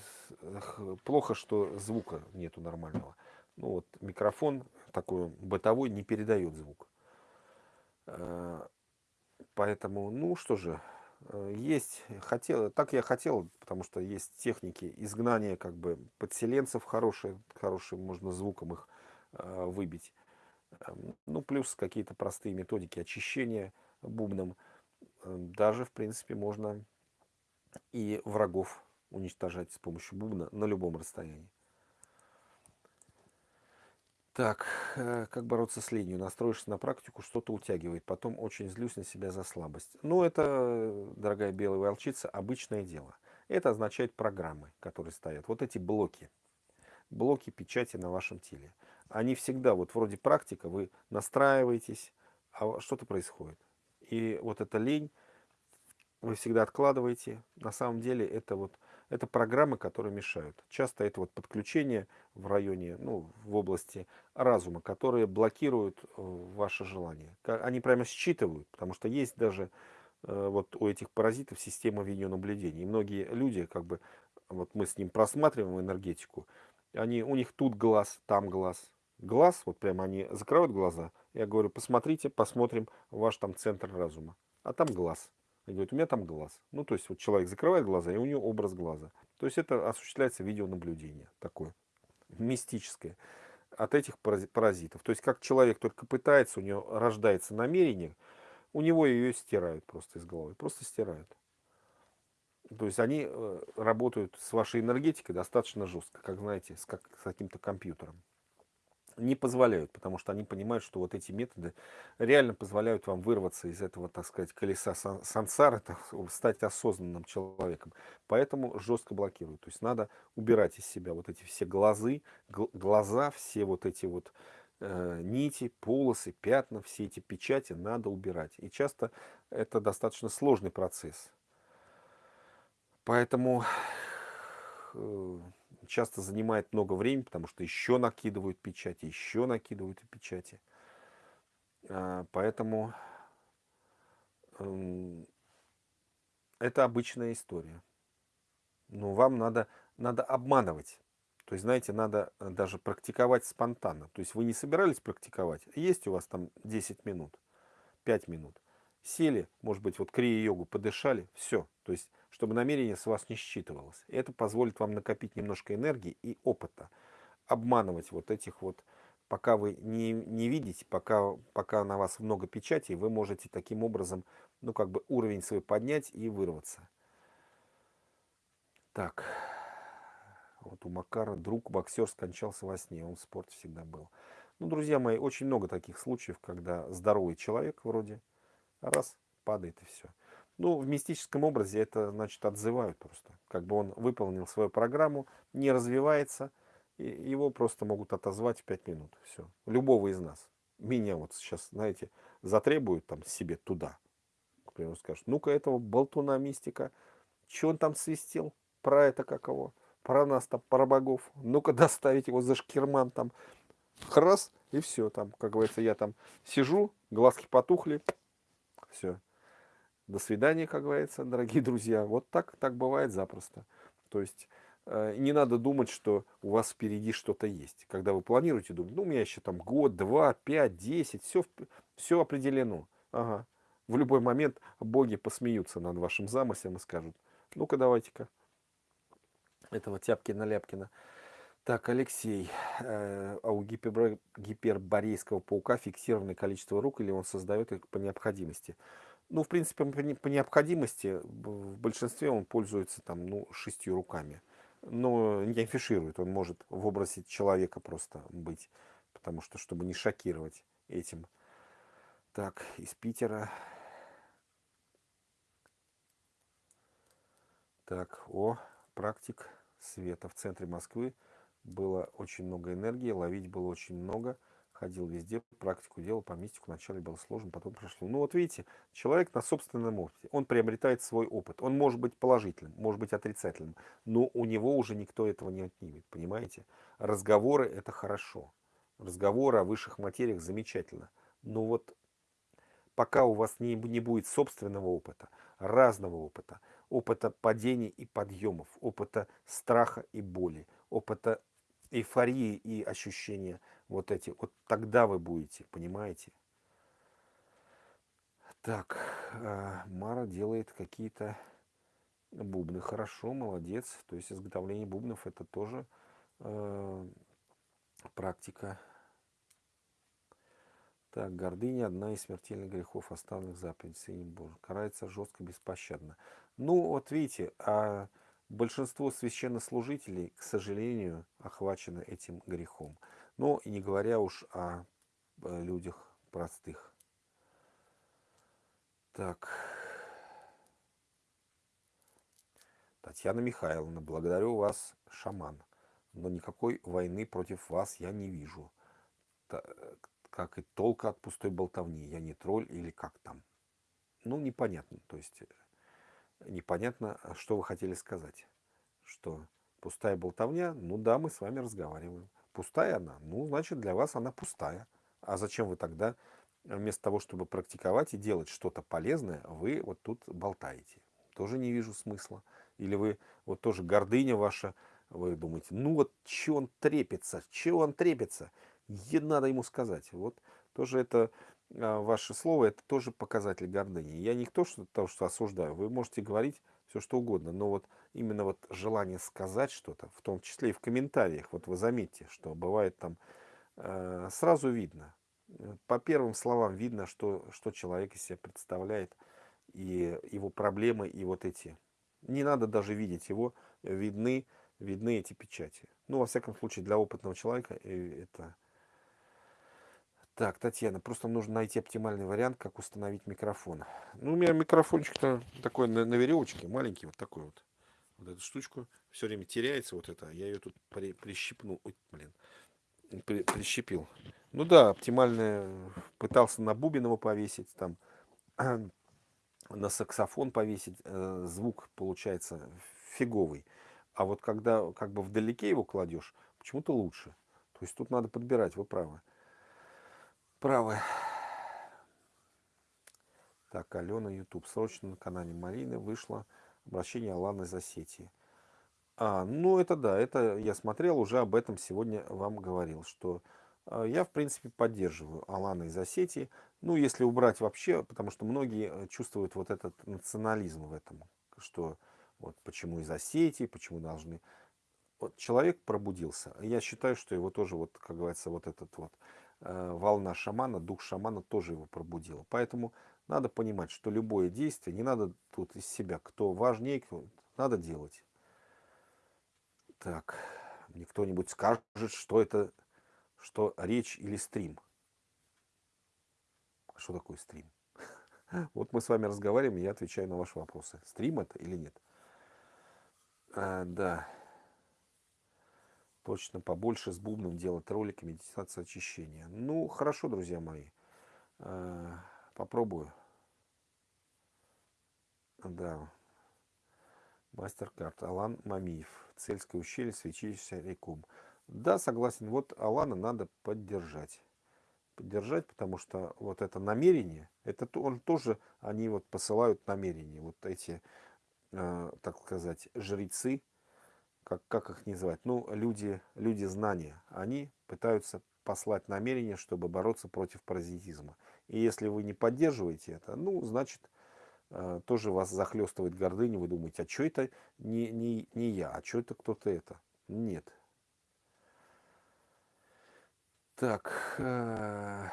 плохо, что звука нету нормального. Ну вот микрофон такой бытовой не передает звук. Э, поэтому, ну что же, э, есть, хотел, так я хотел, потому что есть техники изгнания как бы подселенцев хорошие, хорошим можно звуком их выбить. Эм, ну, плюс какие-то простые методики очищения бубном. Эм, даже, в принципе, можно и врагов уничтожать с помощью бубна на любом расстоянии. Так, э, как бороться с ленью? Настроишься на практику, что-то утягивает. Потом очень злюсь на себя за слабость. Ну, это, дорогая белая волчица, обычное дело. Это означает программы, которые стоят. Вот эти блоки. Блоки печати на вашем теле. Они всегда, вот вроде практика, вы настраиваетесь, а что-то происходит. И вот эта лень вы всегда откладываете. На самом деле это вот это программы, которые мешают. Часто это вот подключение в районе, ну, в области разума, которые блокируют э, ваше желание. Они прямо считывают, потому что есть даже э, вот у этих паразитов система видеонаблюдения. И многие люди, как бы, вот мы с ним просматриваем энергетику, они, у них тут глаз, там глаз. Глаз, вот прямо они закрывают глаза, я говорю, посмотрите, посмотрим ваш там центр разума. А там глаз. И говорит, у меня там глаз. Ну, то есть, вот человек закрывает глаза, и у него образ глаза. То есть, это осуществляется видеонаблюдение такое, мистическое от этих паразитов. То есть, как человек только пытается, у него рождается намерение, у него ее стирают просто из головы, просто стирают. То есть они э, работают с вашей энергетикой достаточно жестко, как знаете, с, как, с каким-то компьютером. Не позволяют, потому что они понимают, что вот эти методы реально позволяют вам вырваться из этого, так сказать, колеса сансары, стать осознанным человеком. Поэтому жестко блокируют. То есть надо убирать из себя вот эти все глазы, глаза, все вот эти вот э, нити, полосы, пятна, все эти печати надо убирать. И часто это достаточно сложный процесс. Поэтому э, часто занимает много времени, потому что еще накидывают печати, еще накидывают печати. А, поэтому эм, это обычная история. Но вам надо, надо обманывать. То есть, знаете, надо э, даже практиковать спонтанно. То есть вы не собирались практиковать, есть у вас там 10 минут, 5 минут. Сели, может быть, вот крия-йогу подышали, все. То есть чтобы намерение с вас не считывалось. Это позволит вам накопить немножко энергии и опыта. Обманывать вот этих вот, пока вы не, не видите, пока, пока на вас много печати, вы можете таким образом, ну как бы уровень свой поднять и вырваться. Так, вот у Макара друг боксер скончался во сне, он в спорте всегда был. Ну, друзья мои, очень много таких случаев, когда здоровый человек вроде раз падает и все. Ну, в мистическом образе это, значит, отзывают просто. Как бы он выполнил свою программу, не развивается, и его просто могут отозвать в 5 минут. Все. Любого из нас. Меня вот сейчас, знаете, затребуют там себе туда. К примеру, скажут, ну-ка этого болтуна мистика, что он там свистел, про это каково, про нас там, про богов, ну-ка доставить его за шкирман там, храс, и все там, как говорится, я там сижу, глазки потухли, все, до свидания, как говорится, дорогие друзья. Вот так, так бывает запросто. То есть э, не надо думать, что у вас впереди что-то есть. Когда вы планируете, думать, ну, у меня еще там год, два, пять, десять, все, все определено. Ага. В любой момент боги посмеются над вашим замыслом и скажут, ну-ка давайте-ка этого Тяпкина-Ляпкина. Так, Алексей, э, а у гипер, гиперборейского паука фиксированное количество рук или он создает их по необходимости? Ну, в принципе, по необходимости в большинстве он пользуется там, ну, шестью руками. Но не афиширует, он может в образе человека просто быть, потому что, чтобы не шокировать этим. Так, из Питера. Так, о, практик света в центре Москвы. Было очень много энергии, ловить было очень много ходил везде, практику делал, по мистику вначале было сложно, потом прошло. Ну вот видите, человек на собственном опыте, он приобретает свой опыт. Он может быть положительным, может быть отрицательным, но у него уже никто этого не отнимет, понимаете? Разговоры это хорошо, разговоры о высших материях замечательно, но вот пока у вас не, не будет собственного опыта, разного опыта, опыта падений и подъемов, опыта страха и боли, опыта эйфории и ощущения вот эти, вот тогда вы будете, понимаете? Так, э, Мара делает какие-то бубны. Хорошо, молодец. То есть изготовление бубнов это тоже э, практика. Так, гордыня одна из смертельных грехов, оставленных заповедь Сынем Божьим. Карается жестко, беспощадно. Ну, вот видите, а большинство священнослужителей, к сожалению, охвачено этим грехом. Ну, и не говоря уж о э, людях простых. Так. Татьяна Михайловна, благодарю вас, шаман. Но никакой войны против вас я не вижу. Как и толка от пустой болтовни. Я не тролль или как там. Ну, непонятно. То есть, э, непонятно, что вы хотели сказать. Что пустая болтовня, ну да, мы с вами разговариваем. Пустая она? Ну, значит, для вас она пустая. А зачем вы тогда, вместо того, чтобы практиковать и делать что-то полезное, вы вот тут болтаете? Тоже не вижу смысла. Или вы, вот тоже гордыня ваша, вы думаете, ну вот, че он трепится, че он трепится? И надо ему сказать. Вот тоже это а, ваше слово, это тоже показатель гордыни. Я не то, что, то, что осуждаю. Вы можете говорить все что угодно, но вот именно вот желание сказать что-то, в том числе и в комментариях, вот вы заметьте, что бывает там э, сразу видно, по первым словам видно, что, что человек из себя представляет, и его проблемы, и вот эти. Не надо даже видеть его, видны, видны эти печати. Ну, во всяком случае, для опытного человека э, это... Так, Татьяна, просто нужно найти оптимальный вариант, как установить микрофон. Ну, у меня микрофончик-то такой на, на веревочке, маленький, вот такой вот. Вот эту штучку все время теряется, вот это. Я ее тут при, прищипнул. Ой, блин. При, прищепил. Ну да, оптимальное. Пытался на бубен его повесить, там на саксофон повесить. Э, звук получается фиговый. А вот когда как бы вдалеке его кладешь, почему-то лучше. То есть тут надо подбирать, вы правы. Правы. Так, Алена, YouTube. Срочно на канале Марины вышло обращение Аланы Осетии. А, ну это да, это я смотрел, уже об этом сегодня вам говорил, что э, я, в принципе, поддерживаю Алана из Осетии. Ну, если убрать вообще, потому что многие э, чувствуют вот этот национализм в этом, что вот почему из Осетии, почему должны... Вот человек пробудился. Я считаю, что его тоже, вот, как говорится, вот этот вот волна шамана, дух шамана тоже его пробудила. Поэтому надо понимать, что любое действие, не надо тут из себя, кто важнее, надо делать. Так, мне кто-нибудь скажет, что это, что речь или стрим. Что такое стрим? Вот мы с вами разговариваем, я отвечаю на ваши вопросы. Стрим это или нет? А, да. Точно побольше с бубном делать ролики медитация очищения. Ну, хорошо, друзья мои. А, попробую. Да. Мастер-карт. Алан Мамиев. Цельское ущелье, свечища рекум. Да, согласен. Вот Алана надо поддержать. Поддержать, потому что вот это намерение, это он тоже, они вот посылают намерение. Вот эти э, так сказать, жрецы, как, как их называть, ну, люди, люди знания, они пытаются послать намерение, чтобы бороться против паразитизма. И если вы не поддерживаете это, ну, значит, э, тоже вас захлестывает гордыня, вы думаете, а что это не, не, не я, а что это кто-то это? Нет. Так, э,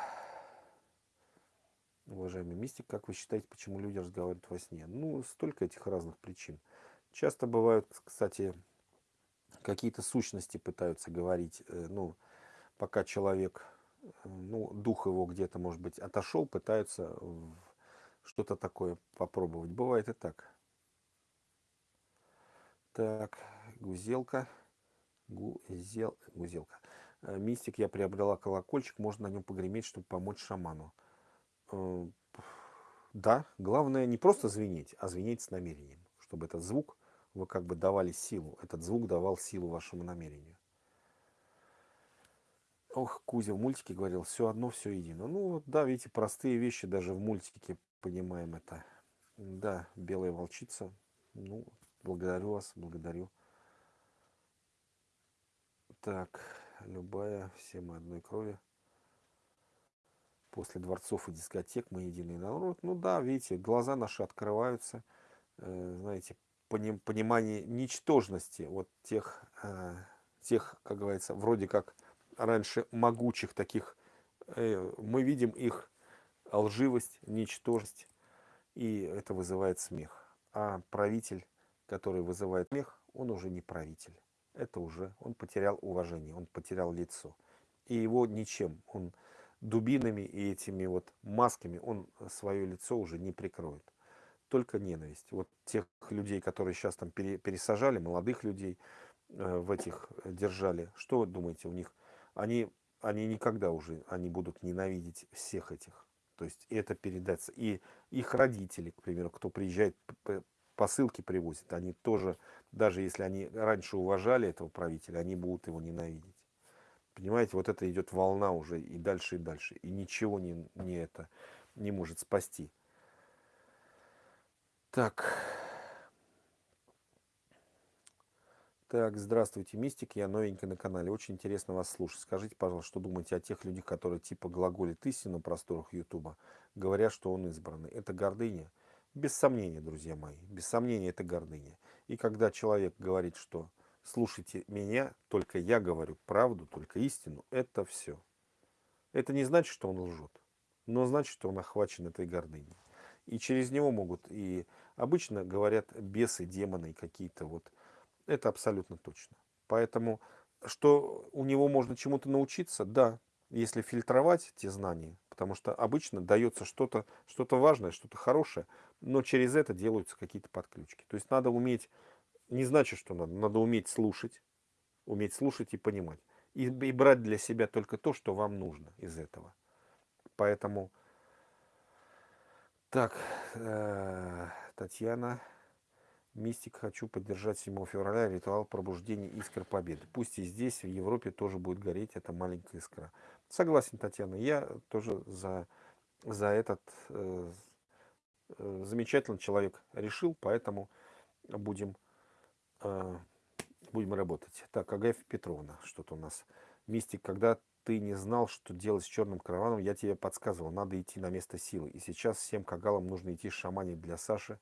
уважаемый мистик, как вы считаете, почему люди разговаривают во сне? Ну, столько этих разных причин. Часто бывают, кстати, какие-то сущности пытаются говорить, э, ну, пока человек, э, ну, дух его где-то, может быть, отошел, пытаются что-то такое попробовать. Бывает и так. Так, гузелка. Гузел, гузелка. Э, мистик, я приобрела колокольчик, можно на нем погреметь, чтобы помочь шаману. Да, главное не просто звенеть, а звенеть с намерением, чтобы этот звук, вы как бы давали силу, этот звук давал силу вашему намерению. Ох, Кузя в мультике говорил, все одно, все едино. Ну, да, видите, простые вещи даже в мультике понимаем это. Да, белая волчица. Ну, благодарю вас, благодарю. Так, любая, все мы одной крови после дворцов и дискотек мы единый народ. Ну да, видите, глаза наши открываются, э, знаете, понимание ничтожности вот тех, э, тех, как говорится, вроде как раньше могучих таких, э, мы видим их лживость, ничтожность, и это вызывает смех. А правитель, который вызывает смех, он уже не правитель. Это уже, он потерял уважение, он потерял лицо. И его ничем, он дубинами и этими вот масками он свое лицо уже не прикроет. Только ненависть. Вот тех людей, которые сейчас там пересажали, молодых людей э, в этих держали, что вы думаете у них? Они, они никогда уже, они будут ненавидеть всех этих. То есть это передаться. И их родители, к примеру, кто приезжает, посылки привозят, они тоже, даже если они раньше уважали этого правителя, они будут его ненавидеть. Понимаете, вот это идет волна уже и дальше, и дальше. И ничего не, не, это, не может спасти. Так. Так, здравствуйте, Мистик, я новенький на канале, очень интересно вас слушать. Скажите, пожалуйста, что думаете о тех людях, которые типа глаголят истину на просторах Ютуба, говорят, что он избранный. Это гордыня? Без сомнения, друзья мои, без сомнения это гордыня. И когда человек говорит, что слушайте меня, только я говорю правду, только истину, это все. Это не значит, что он лжет, но значит, что он охвачен этой гордыней. И через него могут и Обычно говорят бесы, демоны какие-то вот. Это абсолютно точно. Поэтому, что у него можно чему-то научиться, да, если фильтровать те знания, потому что обычно дается что-то что, -то, важное, что-то хорошее, но через это делаются какие-то подключки. То есть надо уметь, не значит, что надо, надо уметь слушать, уметь слушать и понимать. И, и брать для себя только то, что вам нужно из этого. Поэтому, так, э, Татьяна, Мистик, хочу поддержать 7 февраля ритуал пробуждения искр победы. Пусть и здесь, в Европе, тоже будет гореть эта маленькая искра. Согласен, Татьяна, я тоже за, за этот э, э, замечательный человек решил, поэтому будем, э, будем работать. Так, Агафья Петровна, что-то у нас. Мистик, когда ты не знал, что делать с черным караваном, я тебе подсказывал, надо идти на место силы. И сейчас всем кагалам нужно идти шаманить для Саши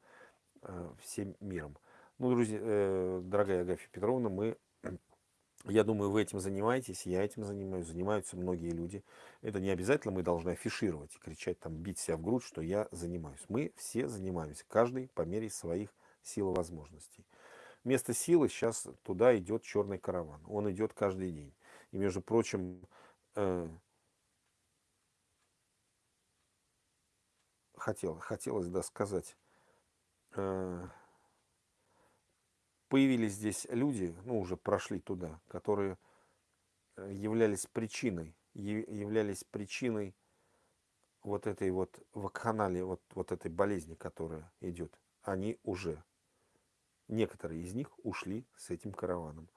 э, всем миром. Ну, друзья, э, дорогая Агафья Петровна, мы, я думаю, вы этим занимаетесь, я этим занимаюсь, занимаются многие люди. Это не обязательно мы должны афишировать и кричать, там, бить себя в грудь, что я занимаюсь. Мы все занимаемся, каждый по мере своих сил и возможностей. Вместо силы сейчас туда идет черный караван. Он идет каждый день. И, между прочим, хотел, хотелось да, сказать, э, появились здесь люди, ну уже прошли туда, которые э, являлись причиной, являлись причиной вот этой вот вакханалии, вот, вот этой болезни, которая идет. Они уже, некоторые из них ушли с этим караваном.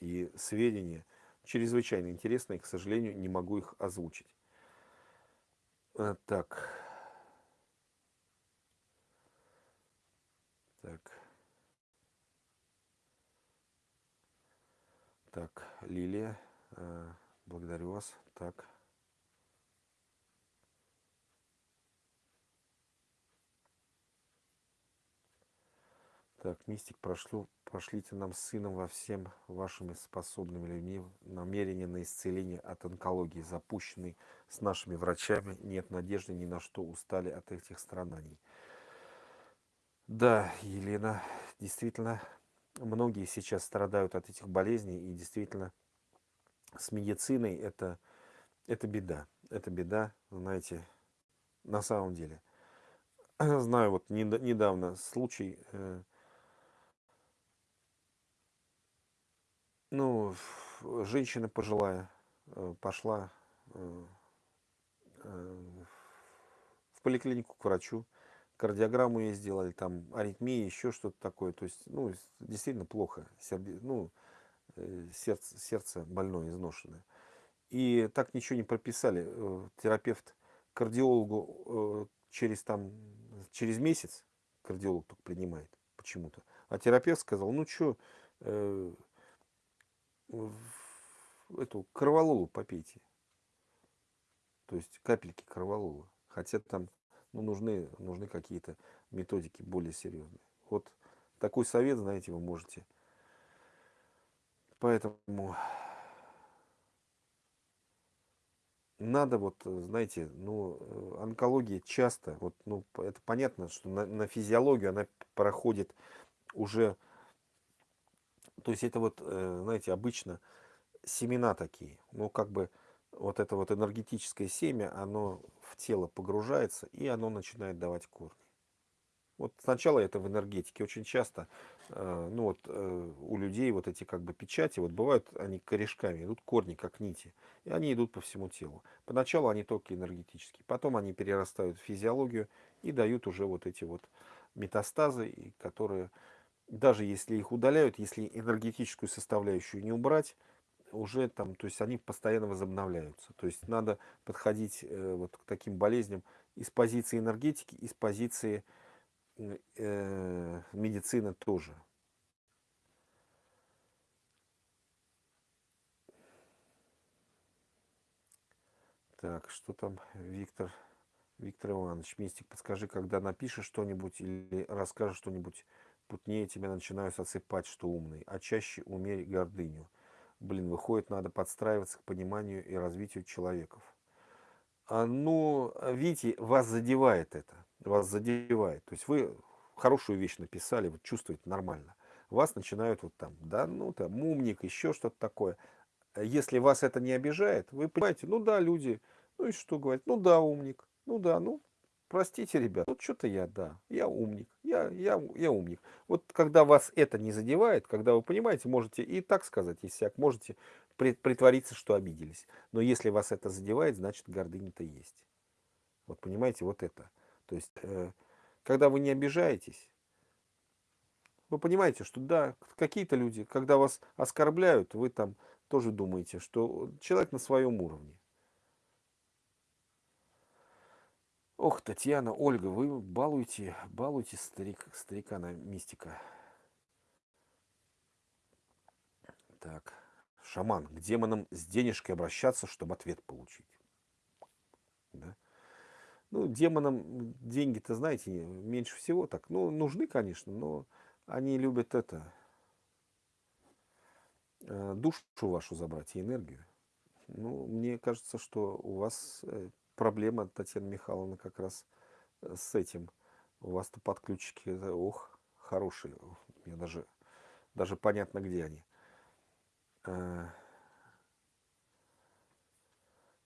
И сведения, чрезвычайно интересные, к сожалению, не могу их озвучить. Э, так. Так. Так, Лилия, э, благодарю вас. Так. Так, мистик, прошло, пошлите нам с сыном во всем вашими способными людьми намерение на исцеление от онкологии, запущенный с нашими врачами. Нет надежды ни на что, устали от этих страданий. Да, Елена, действительно, многие сейчас страдают от этих болезней, и действительно, с медициной это, это беда. Это беда, знаете, на самом деле. Знаю, вот недавно случай, э, Ну, женщина пожилая э, пошла э, э, в поликлинику к врачу, кардиограмму ей сделали, там аритмия, еще что-то такое. То есть, ну, действительно плохо, серде, ну, сердце, сердце больное, изношенное. И так ничего не прописали. Терапевт кардиологу через, там, через месяц, кардиолог только принимает почему-то, а терапевт сказал, ну что, эту кровололу попейте. То есть капельки кроволола. Хотя там ну, нужны, нужны какие-то методики более серьезные. Вот такой совет, знаете, вы можете. Поэтому надо вот, знаете, ну, онкология часто, вот, ну, это понятно, что на, на физиологию она проходит уже то есть это вот, э, знаете, обычно семена такие. Ну, как бы вот это вот энергетическое семя, оно в тело погружается, и оно начинает давать корни. Вот сначала это в энергетике очень часто, э, ну вот э, у людей вот эти как бы печати, вот бывают они корешками, идут корни как нити, и они идут по всему телу. Поначалу они только энергетические, потом они перерастают в физиологию и дают уже вот эти вот метастазы, которые даже если их удаляют, если энергетическую составляющую не убрать, уже там, то есть они постоянно возобновляются. То есть надо подходить э, вот к таким болезням из позиции энергетики, из позиции э, медицины тоже. Так, что там, Виктор, Виктор Иванович, Мистик, подскажи, когда напишешь что-нибудь или расскажешь что-нибудь путнее тебя начинают осыпать, что умный, а чаще умерь гордыню. Блин, выходит, надо подстраиваться к пониманию и развитию человеков. А, ну, видите, вас задевает это, вас задевает. То есть вы хорошую вещь написали, вот чувствуете нормально. Вас начинают вот там, да, ну там, умник, еще что-то такое. Если вас это не обижает, вы понимаете, ну да, люди, ну и что говорить, ну да, умник, ну да, ну простите, ребят, вот что-то я, да, я умник, я, я, я умник. Вот когда вас это не задевает, когда вы понимаете, можете и так сказать, и сяк, можете притвориться, что обиделись. Но если вас это задевает, значит гордыня-то есть. Вот понимаете, вот это. То есть, э, когда вы не обижаетесь, вы понимаете, что да, какие-то люди, когда вас оскорбляют, вы там тоже думаете, что человек на своем уровне. Ох, Татьяна, Ольга, вы балуете, балуете старик, старикана мистика. Так, шаман, к демонам с денежкой обращаться, чтобы ответ получить. Да? Ну, демонам деньги-то, знаете, меньше всего так. Ну, нужны, конечно, но они любят это, э, душу вашу забрать и энергию. Ну, мне кажется, что у вас э, проблема, Татьяна Михайловна, как раз э, с этим. У вас-то подключики, ох, хорошие. Мне даже, даже понятно, где они. А.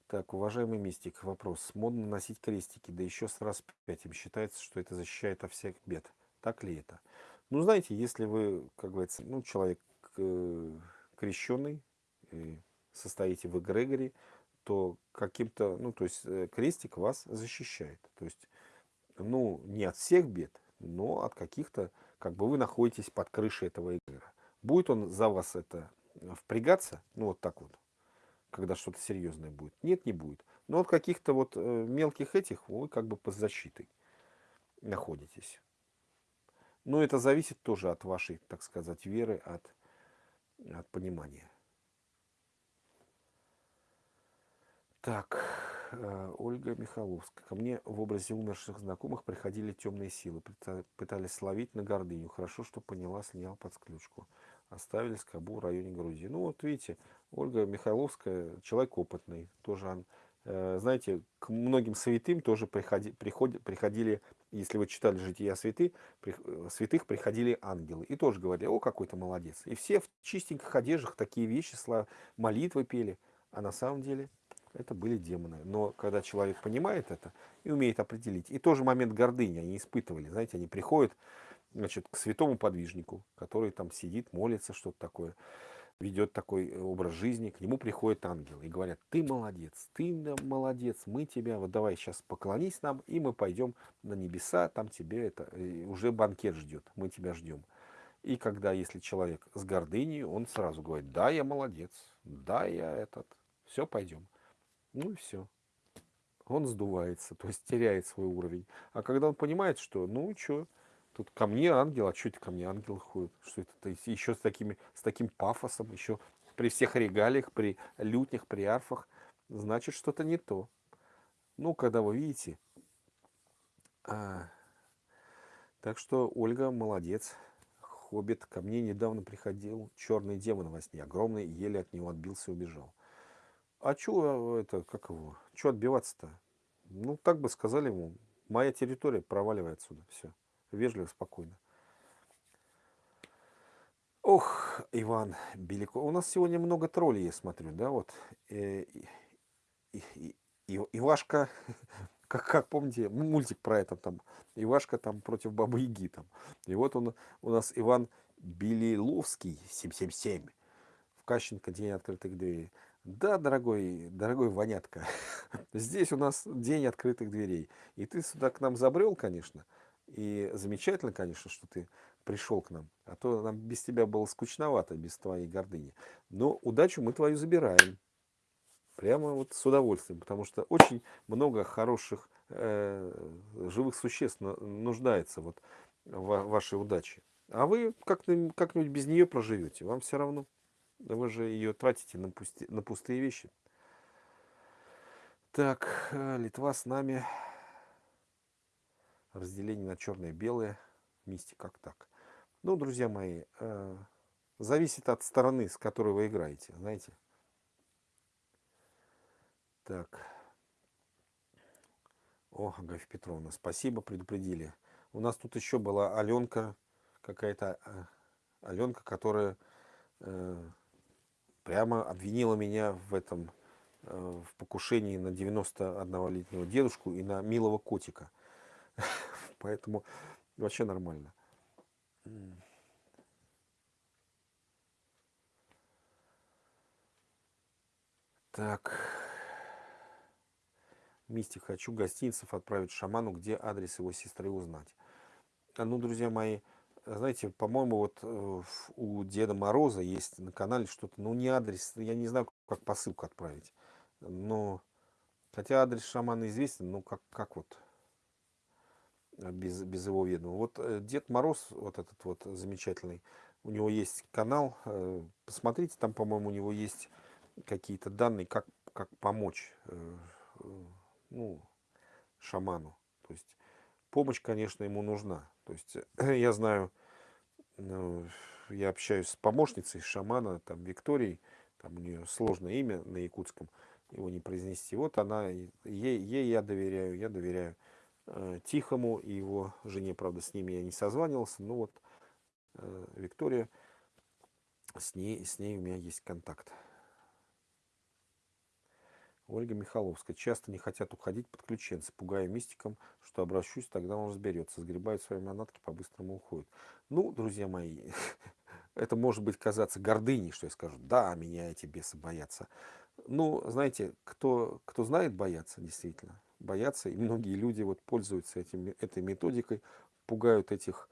Так, уважаемый мистик, вопрос. Модно носить крестики, да еще с распятием. Считается, что это защищает от всех бед. Так ли это? Ну, знаете, если вы, как говорится, ну, человек э, крещенный, состоите в эгрегоре, то каким-то, ну, то есть э, крестик вас защищает. То есть, ну, не от всех бед, но от каких-то, как бы вы находитесь под крышей этого эгрегора. Будет он за вас это впрягаться, ну, вот так вот, когда что-то серьезное будет? Нет, не будет. Но от каких-то вот э, мелких этих вы как бы под защитой находитесь. Но это зависит тоже от вашей, так сказать, веры, от, от понимания. Так, э, Ольга Михайловская. Ко мне в образе умерших знакомых приходили темные силы, пытались словить на гордыню. Хорошо, что поняла, снял под сключку. Оставили скобу в районе груди. Ну вот видите, Ольга Михайловская, человек опытный. Тоже, он, э, знаете, к многим святым тоже приходи, приходи, приходили, если вы читали «Жития святы», при, э, святых приходили ангелы. И тоже говорили, о, какой то молодец. И все в чистеньких одеждах такие вещи, молитвы пели. А на самом деле это были демоны. Но когда человек понимает это и умеет определить, и тоже момент гордыни они испытывали, знаете, они приходят значит, к святому подвижнику, который там сидит, молится, что-то такое, ведет такой образ жизни, к нему приходят ангелы и говорят, ты молодец, ты молодец, мы тебя, вот давай сейчас поклонись нам, и мы пойдем на небеса, там тебе это, уже банкет ждет, мы тебя ждем. И когда, если человек с гордыней, он сразу говорит, да, я молодец, да, я этот, все, пойдем. Ну и все. Он сдувается, то есть теряет свой уровень. А когда он понимает, что, ну что, тут ко мне ангел, а что это ко мне ангел ходит? Что это? То еще с, такими, с таким пафосом, еще при всех регалиях, при лютнях, при арфах, значит что-то не то. Ну, когда вы видите. А, так что Ольга молодец. Хоббит ко мне недавно приходил черный демон во сне. Огромный, еле от него отбился и убежал. А что это, как его, что отбиваться-то? Ну, так бы сказали ему, моя территория, проваливает отсюда, все. Вежливо, спокойно. Ох, Иван Белико. У нас сегодня много троллей, я смотрю, да, вот. Э, и, и, и, Ивашка, как, как помните, мультик про это там, Ивашка там против Бабы Яги там. И вот он, у нас Иван Белиловский, 777, в Кащенко, день открытых дверей. Да, дорогой, дорогой Вонятка, здесь у нас день открытых дверей. И ты сюда к нам забрел, конечно. И замечательно, конечно, что ты пришел к нам. А то нам без тебя было скучновато, без твоей гордыни. Но удачу мы твою забираем. Прямо вот с удовольствием. Потому что очень много хороших э, живых существ нуждается вот в вашей удаче. А вы как-нибудь как без нее проживете. Вам все равно. Вы же ее тратите на, пусти, на пустые вещи. Так, э, Литва с нами. Разделение на черное и белое. Мисти как так. Ну, друзья мои, э, зависит от стороны, с которой вы играете, знаете. Так. О, Агафья Петровна, спасибо, предупредили. У нас тут еще была Аленка, какая-то э, Аленка, которая прямо обвинила меня в этом, э, в покушении на 91-летнего дедушку и на милого котика. Поэтому вообще нормально. Так. Мистик, хочу гостинцев отправить шаману, где адрес его сестры узнать. А, ну, друзья мои, знаете, по-моему, вот э, у Деда Мороза есть на канале что-то, ну, не адрес, я не знаю, как посылку отправить. Но, хотя адрес шамана известен, ну, как, как вот э, без, без его ведома. Вот э, Дед Мороз, вот этот вот замечательный, у него есть канал, посмотрите, там, по-моему, у него есть какие-то данные, как, как помочь ну, шаману. То есть помощь, конечно, ему нужна. То есть я знаю, ну, я общаюсь с помощницей шамана, там, Викторией, там у нее сложное имя на якутском, его не произнести. Вот она, ей, ей я доверяю, я доверяю э, Тихому и его жене, правда, с ними я не созванивался, но вот э, Виктория, с ней, с ней у меня есть контакт. Ольга Михайловская. Часто не хотят уходить подключенцы, пугая мистиком, что обращусь, тогда он разберется. Сгребают свои манатки, по-быстрому уходят. Ну, друзья мои, это может быть казаться гордыней, что я скажу, да, меня эти бесы боятся. Ну, знаете, кто, кто знает бояться, действительно, боятся, и многие люди вот пользуются этим, этой методикой, пугают этих,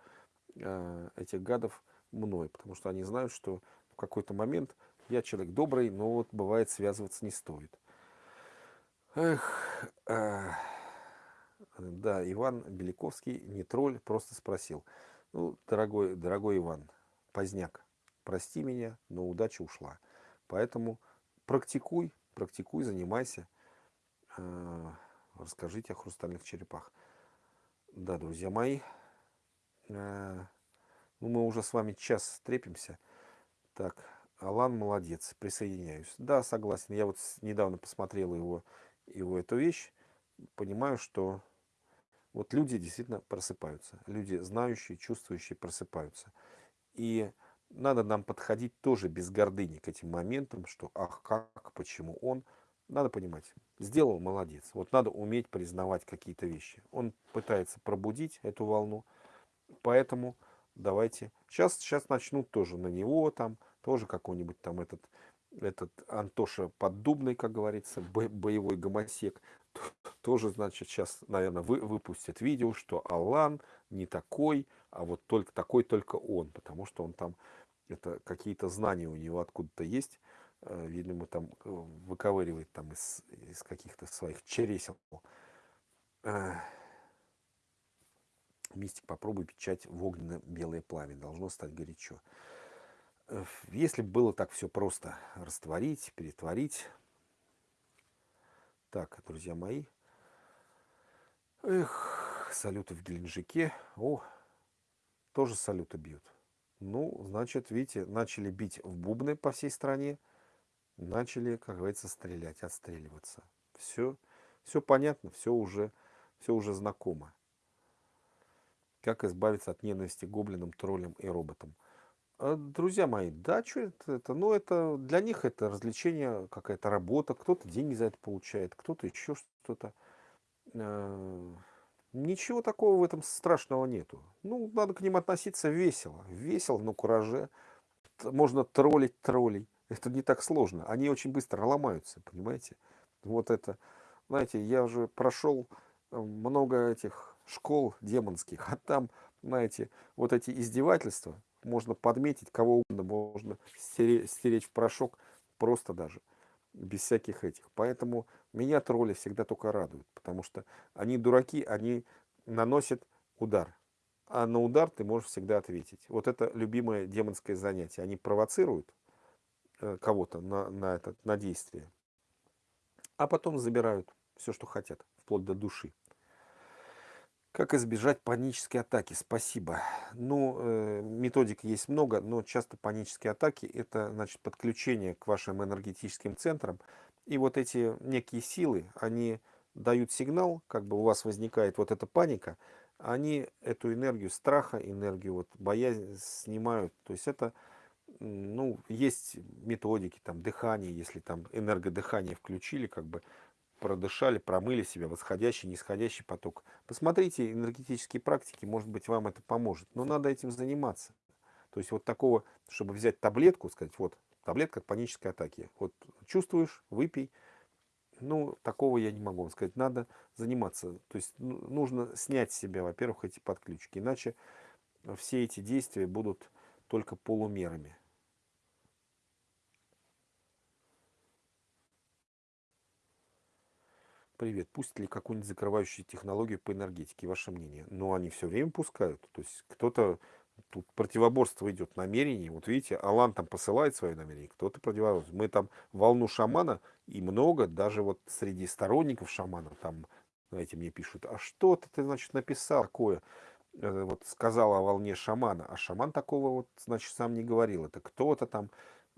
э, этих гадов мной, потому что они знают, что в какой-то момент я человек добрый, но вот бывает связываться не стоит. Эх, э, да, Иван Беляковский, не тролль, просто спросил. Ну, дорогой, дорогой Иван, поздняк, прости меня, но удача ушла. Поэтому практикуй, практикуй, занимайся. Э, расскажите о хрустальных черепах. Да, друзья мои, э, ну, мы уже с вами час стрепимся. Так, Алан молодец, присоединяюсь. Да, согласен. Я вот недавно посмотрел его его эту вещь, понимаю, что вот люди действительно просыпаются. Люди знающие, чувствующие просыпаются. И надо нам подходить тоже без гордыни к этим моментам, что ах, как, почему он. Надо понимать, сделал, молодец. Вот надо уметь признавать какие-то вещи. Он пытается пробудить эту волну, поэтому давайте. Сейчас, сейчас начнут тоже на него там, тоже какой-нибудь там этот этот Антоша Поддубный, как говорится, боевой гомосек, тоже, значит, сейчас, наверное, вы, выпустят видео, что Алан не такой, а вот только такой только он, потому что он там, это какие-то знания у него откуда-то есть, э, видимо, там э, выковыривает там из, из каких-то своих чересел. Э, мистик, попробуй печать в огненно-белое пламя, должно стать горячо. Если бы было так все просто растворить, перетворить. Так, друзья мои. Эх, салюты в Геленджике. О, тоже салюты бьют. Ну, значит, видите, начали бить в бубны по всей стране. Начали, как говорится, стрелять, отстреливаться. Все, все понятно, все уже, все уже знакомо. Как избавиться от ненависти гоблинам, троллям и роботам. А, друзья мои, да, что это, это? Ну, это для них это развлечение, какая-то работа, кто-то деньги за это получает, кто-то еще что-то. Э, ничего такого в этом страшного нету. Ну, надо к ним относиться весело. Весело, но кураже. Можно троллить троллей. Это не так сложно. Они очень быстро ломаются, понимаете? Вот это, знаете, я уже прошел э, много этих школ демонских, а там, знаете, вот эти издевательства, можно подметить, кого угодно можно стереть, в порошок, просто даже, без всяких этих. Поэтому меня тролли всегда только радуют, потому что они дураки, они наносят удар. А на удар ты можешь всегда ответить. Вот это любимое демонское занятие. Они провоцируют э, кого-то на, на, это, на действие, а потом забирают все, что хотят, вплоть до души. Как избежать панической атаки? Спасибо. Ну, э, методик есть много, но часто панические атаки – это значит, подключение к вашим энергетическим центрам. И вот эти некие силы, они дают сигнал, как бы у вас возникает вот эта паника, они эту энергию страха, энергию вот боязни снимают. То есть это, ну, есть методики, там, дыхание, если там энергодыхание включили, как бы продышали, промыли себя, восходящий, нисходящий поток. Посмотрите энергетические практики, может быть, вам это поможет. Но надо этим заниматься. То есть вот такого, чтобы взять таблетку, сказать, вот, таблетка от панической атаки. Вот чувствуешь, выпей. Ну, такого я не могу вам сказать. Надо заниматься. То есть ну, нужно снять с себя, во-первых, эти подключки. Иначе все эти действия будут только полумерами. Привет. Пусть ли какую-нибудь закрывающую технологию по энергетике? Ваше мнение? Ну, они все время пускают. То есть кто-то тут противоборство идет намерений. Вот видите, Алан там посылает свои намерения, кто-то противоборство. Мы там волну шамана и много, даже вот среди сторонников шамана, там, знаете, мне пишут, а что ты, ты значит, написал такое? Э, вот сказал о волне шамана, а шаман такого вот, значит, сам не говорил. Это кто-то там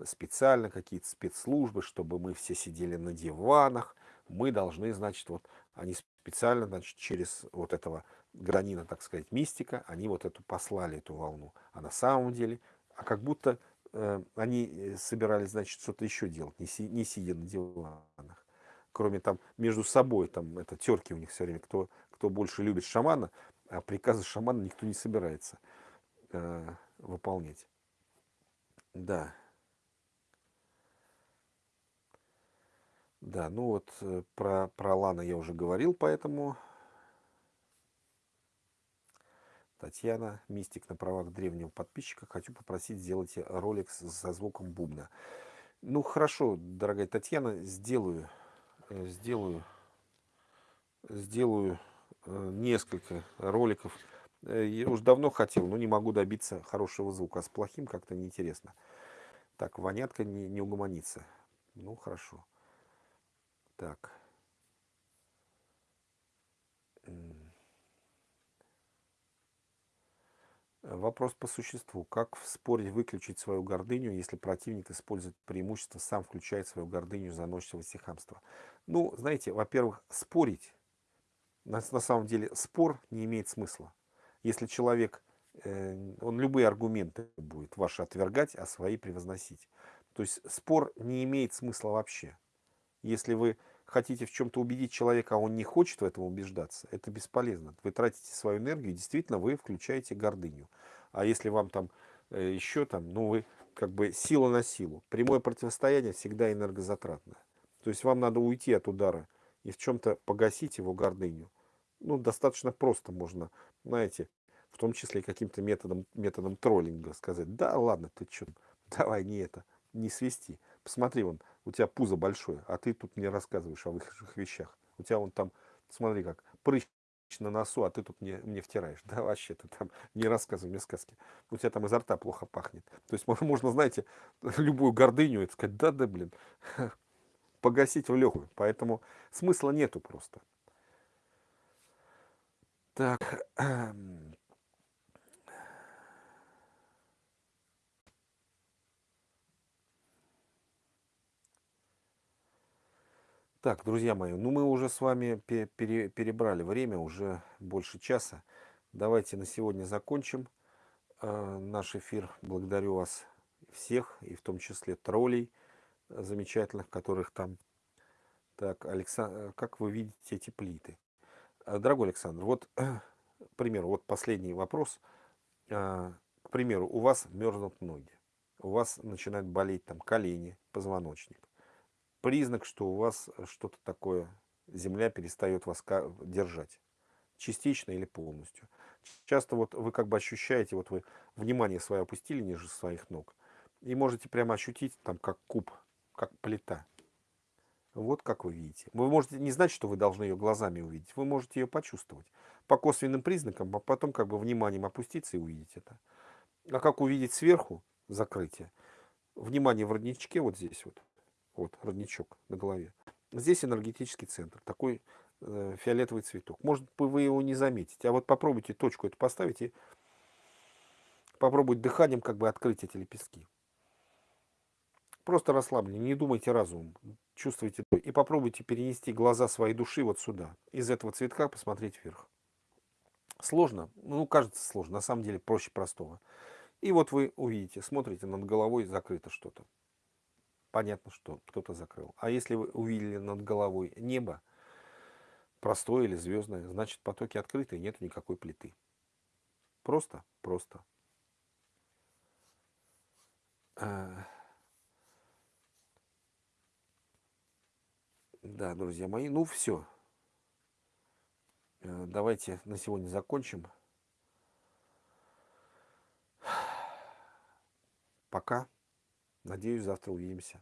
специально, какие-то спецслужбы, чтобы мы все сидели на диванах, мы должны, значит, вот они специально, значит, через вот этого гранина, так сказать, мистика, они вот эту послали, эту волну. А на самом деле, а как будто э, они э, собирались, значит, что-то еще делать, не, си, не сидя на диванах. Кроме там между собой, там это терки у них все время, кто, кто больше любит шамана, а приказы шамана никто не собирается э, выполнять. Да. Да, ну вот э, про, про Лана я уже говорил, поэтому Татьяна, мистик на правах древнего подписчика. Хочу попросить сделать ролик со звуком бубна. Ну, хорошо, дорогая Татьяна, сделаю, э, сделаю, сделаю э, несколько роликов. Я уже давно хотел, но не могу добиться хорошего звука. А с плохим как-то неинтересно. Так, вонятка не, не угомонится. Ну, хорошо. Так. Вопрос по существу. Как в споре выключить свою гордыню, если противник использует преимущество, сам включает свою гордыню, заносчивость и хамство? Ну, знаете, во-первых, спорить, на, на самом деле, спор не имеет смысла. Если человек, э, он любые аргументы будет ваши отвергать, а свои превозносить. То есть спор не имеет смысла вообще. Если вы хотите в чем-то убедить человека, а он не хочет в этом убеждаться, это бесполезно. Вы тратите свою энергию, и действительно вы включаете гордыню. А если вам там э, еще там, ну вы как бы сила на силу. Прямое противостояние всегда энергозатратное. То есть вам надо уйти от удара и в чем-то погасить его гордыню. Ну, достаточно просто можно, знаете, в том числе и каким-то методом, методом троллинга сказать, да ладно, ты что, давай не это, не свести. Посмотри, вон, у тебя пузо большое, а ты тут мне рассказываешь о высших вещах. У тебя вон там, смотри как, прыщ на носу, а ты тут мне, мне втираешь. Да вообще, ты там не рассказывай мне сказки. У тебя там изо рта плохо пахнет. То есть можно, знаете, любую гордыню и сказать, да-да, блин, погасить в легкую. Поэтому смысла нету просто. Так, Так, друзья мои, ну мы уже с вами пере, перебрали время, уже больше часа. Давайте на сегодня закончим э, наш эфир. Благодарю вас всех, и в том числе троллей замечательных, которых там. Так, Александр, как вы видите эти плиты? Э, дорогой Александр, вот, к примеру, вот последний вопрос. Э, к примеру, у вас мерзнут ноги, у вас начинают болеть там колени, позвоночник признак, что у вас э, что-то такое, земля перестает вас держать, частично или полностью. Часто вот вы как бы ощущаете, вот вы внимание свое опустили ниже своих ног, и можете прямо ощутить там как куб, как плита. Вот как вы видите. Вы можете не знать, что вы должны ее глазами увидеть, вы можете ее почувствовать по косвенным признакам, а потом как бы вниманием опуститься и увидеть это. А как увидеть сверху закрытие? Внимание в родничке вот здесь вот. Вот, родничок на голове. Здесь энергетический центр, такой э, фиолетовый цветок. Может вы его не заметите. А вот попробуйте точку эту поставить и попробуйте дыханием как бы открыть эти лепестки. Просто расслаблены, не думайте разумом, чувствуйте. И попробуйте перенести глаза своей души вот сюда. Из этого цветка посмотреть вверх. Сложно? Ну, кажется сложно. На самом деле проще простого. И вот вы увидите, смотрите, над головой закрыто что-то. Понятно, что кто-то закрыл. А если вы увидели над головой небо, простое или звездное, значит потоки открыты, нет никакой плиты. Просто, просто. А. Да, друзья мои, ну все. Э, давайте на сегодня закончим. Пока. Надеюсь, завтра увидимся.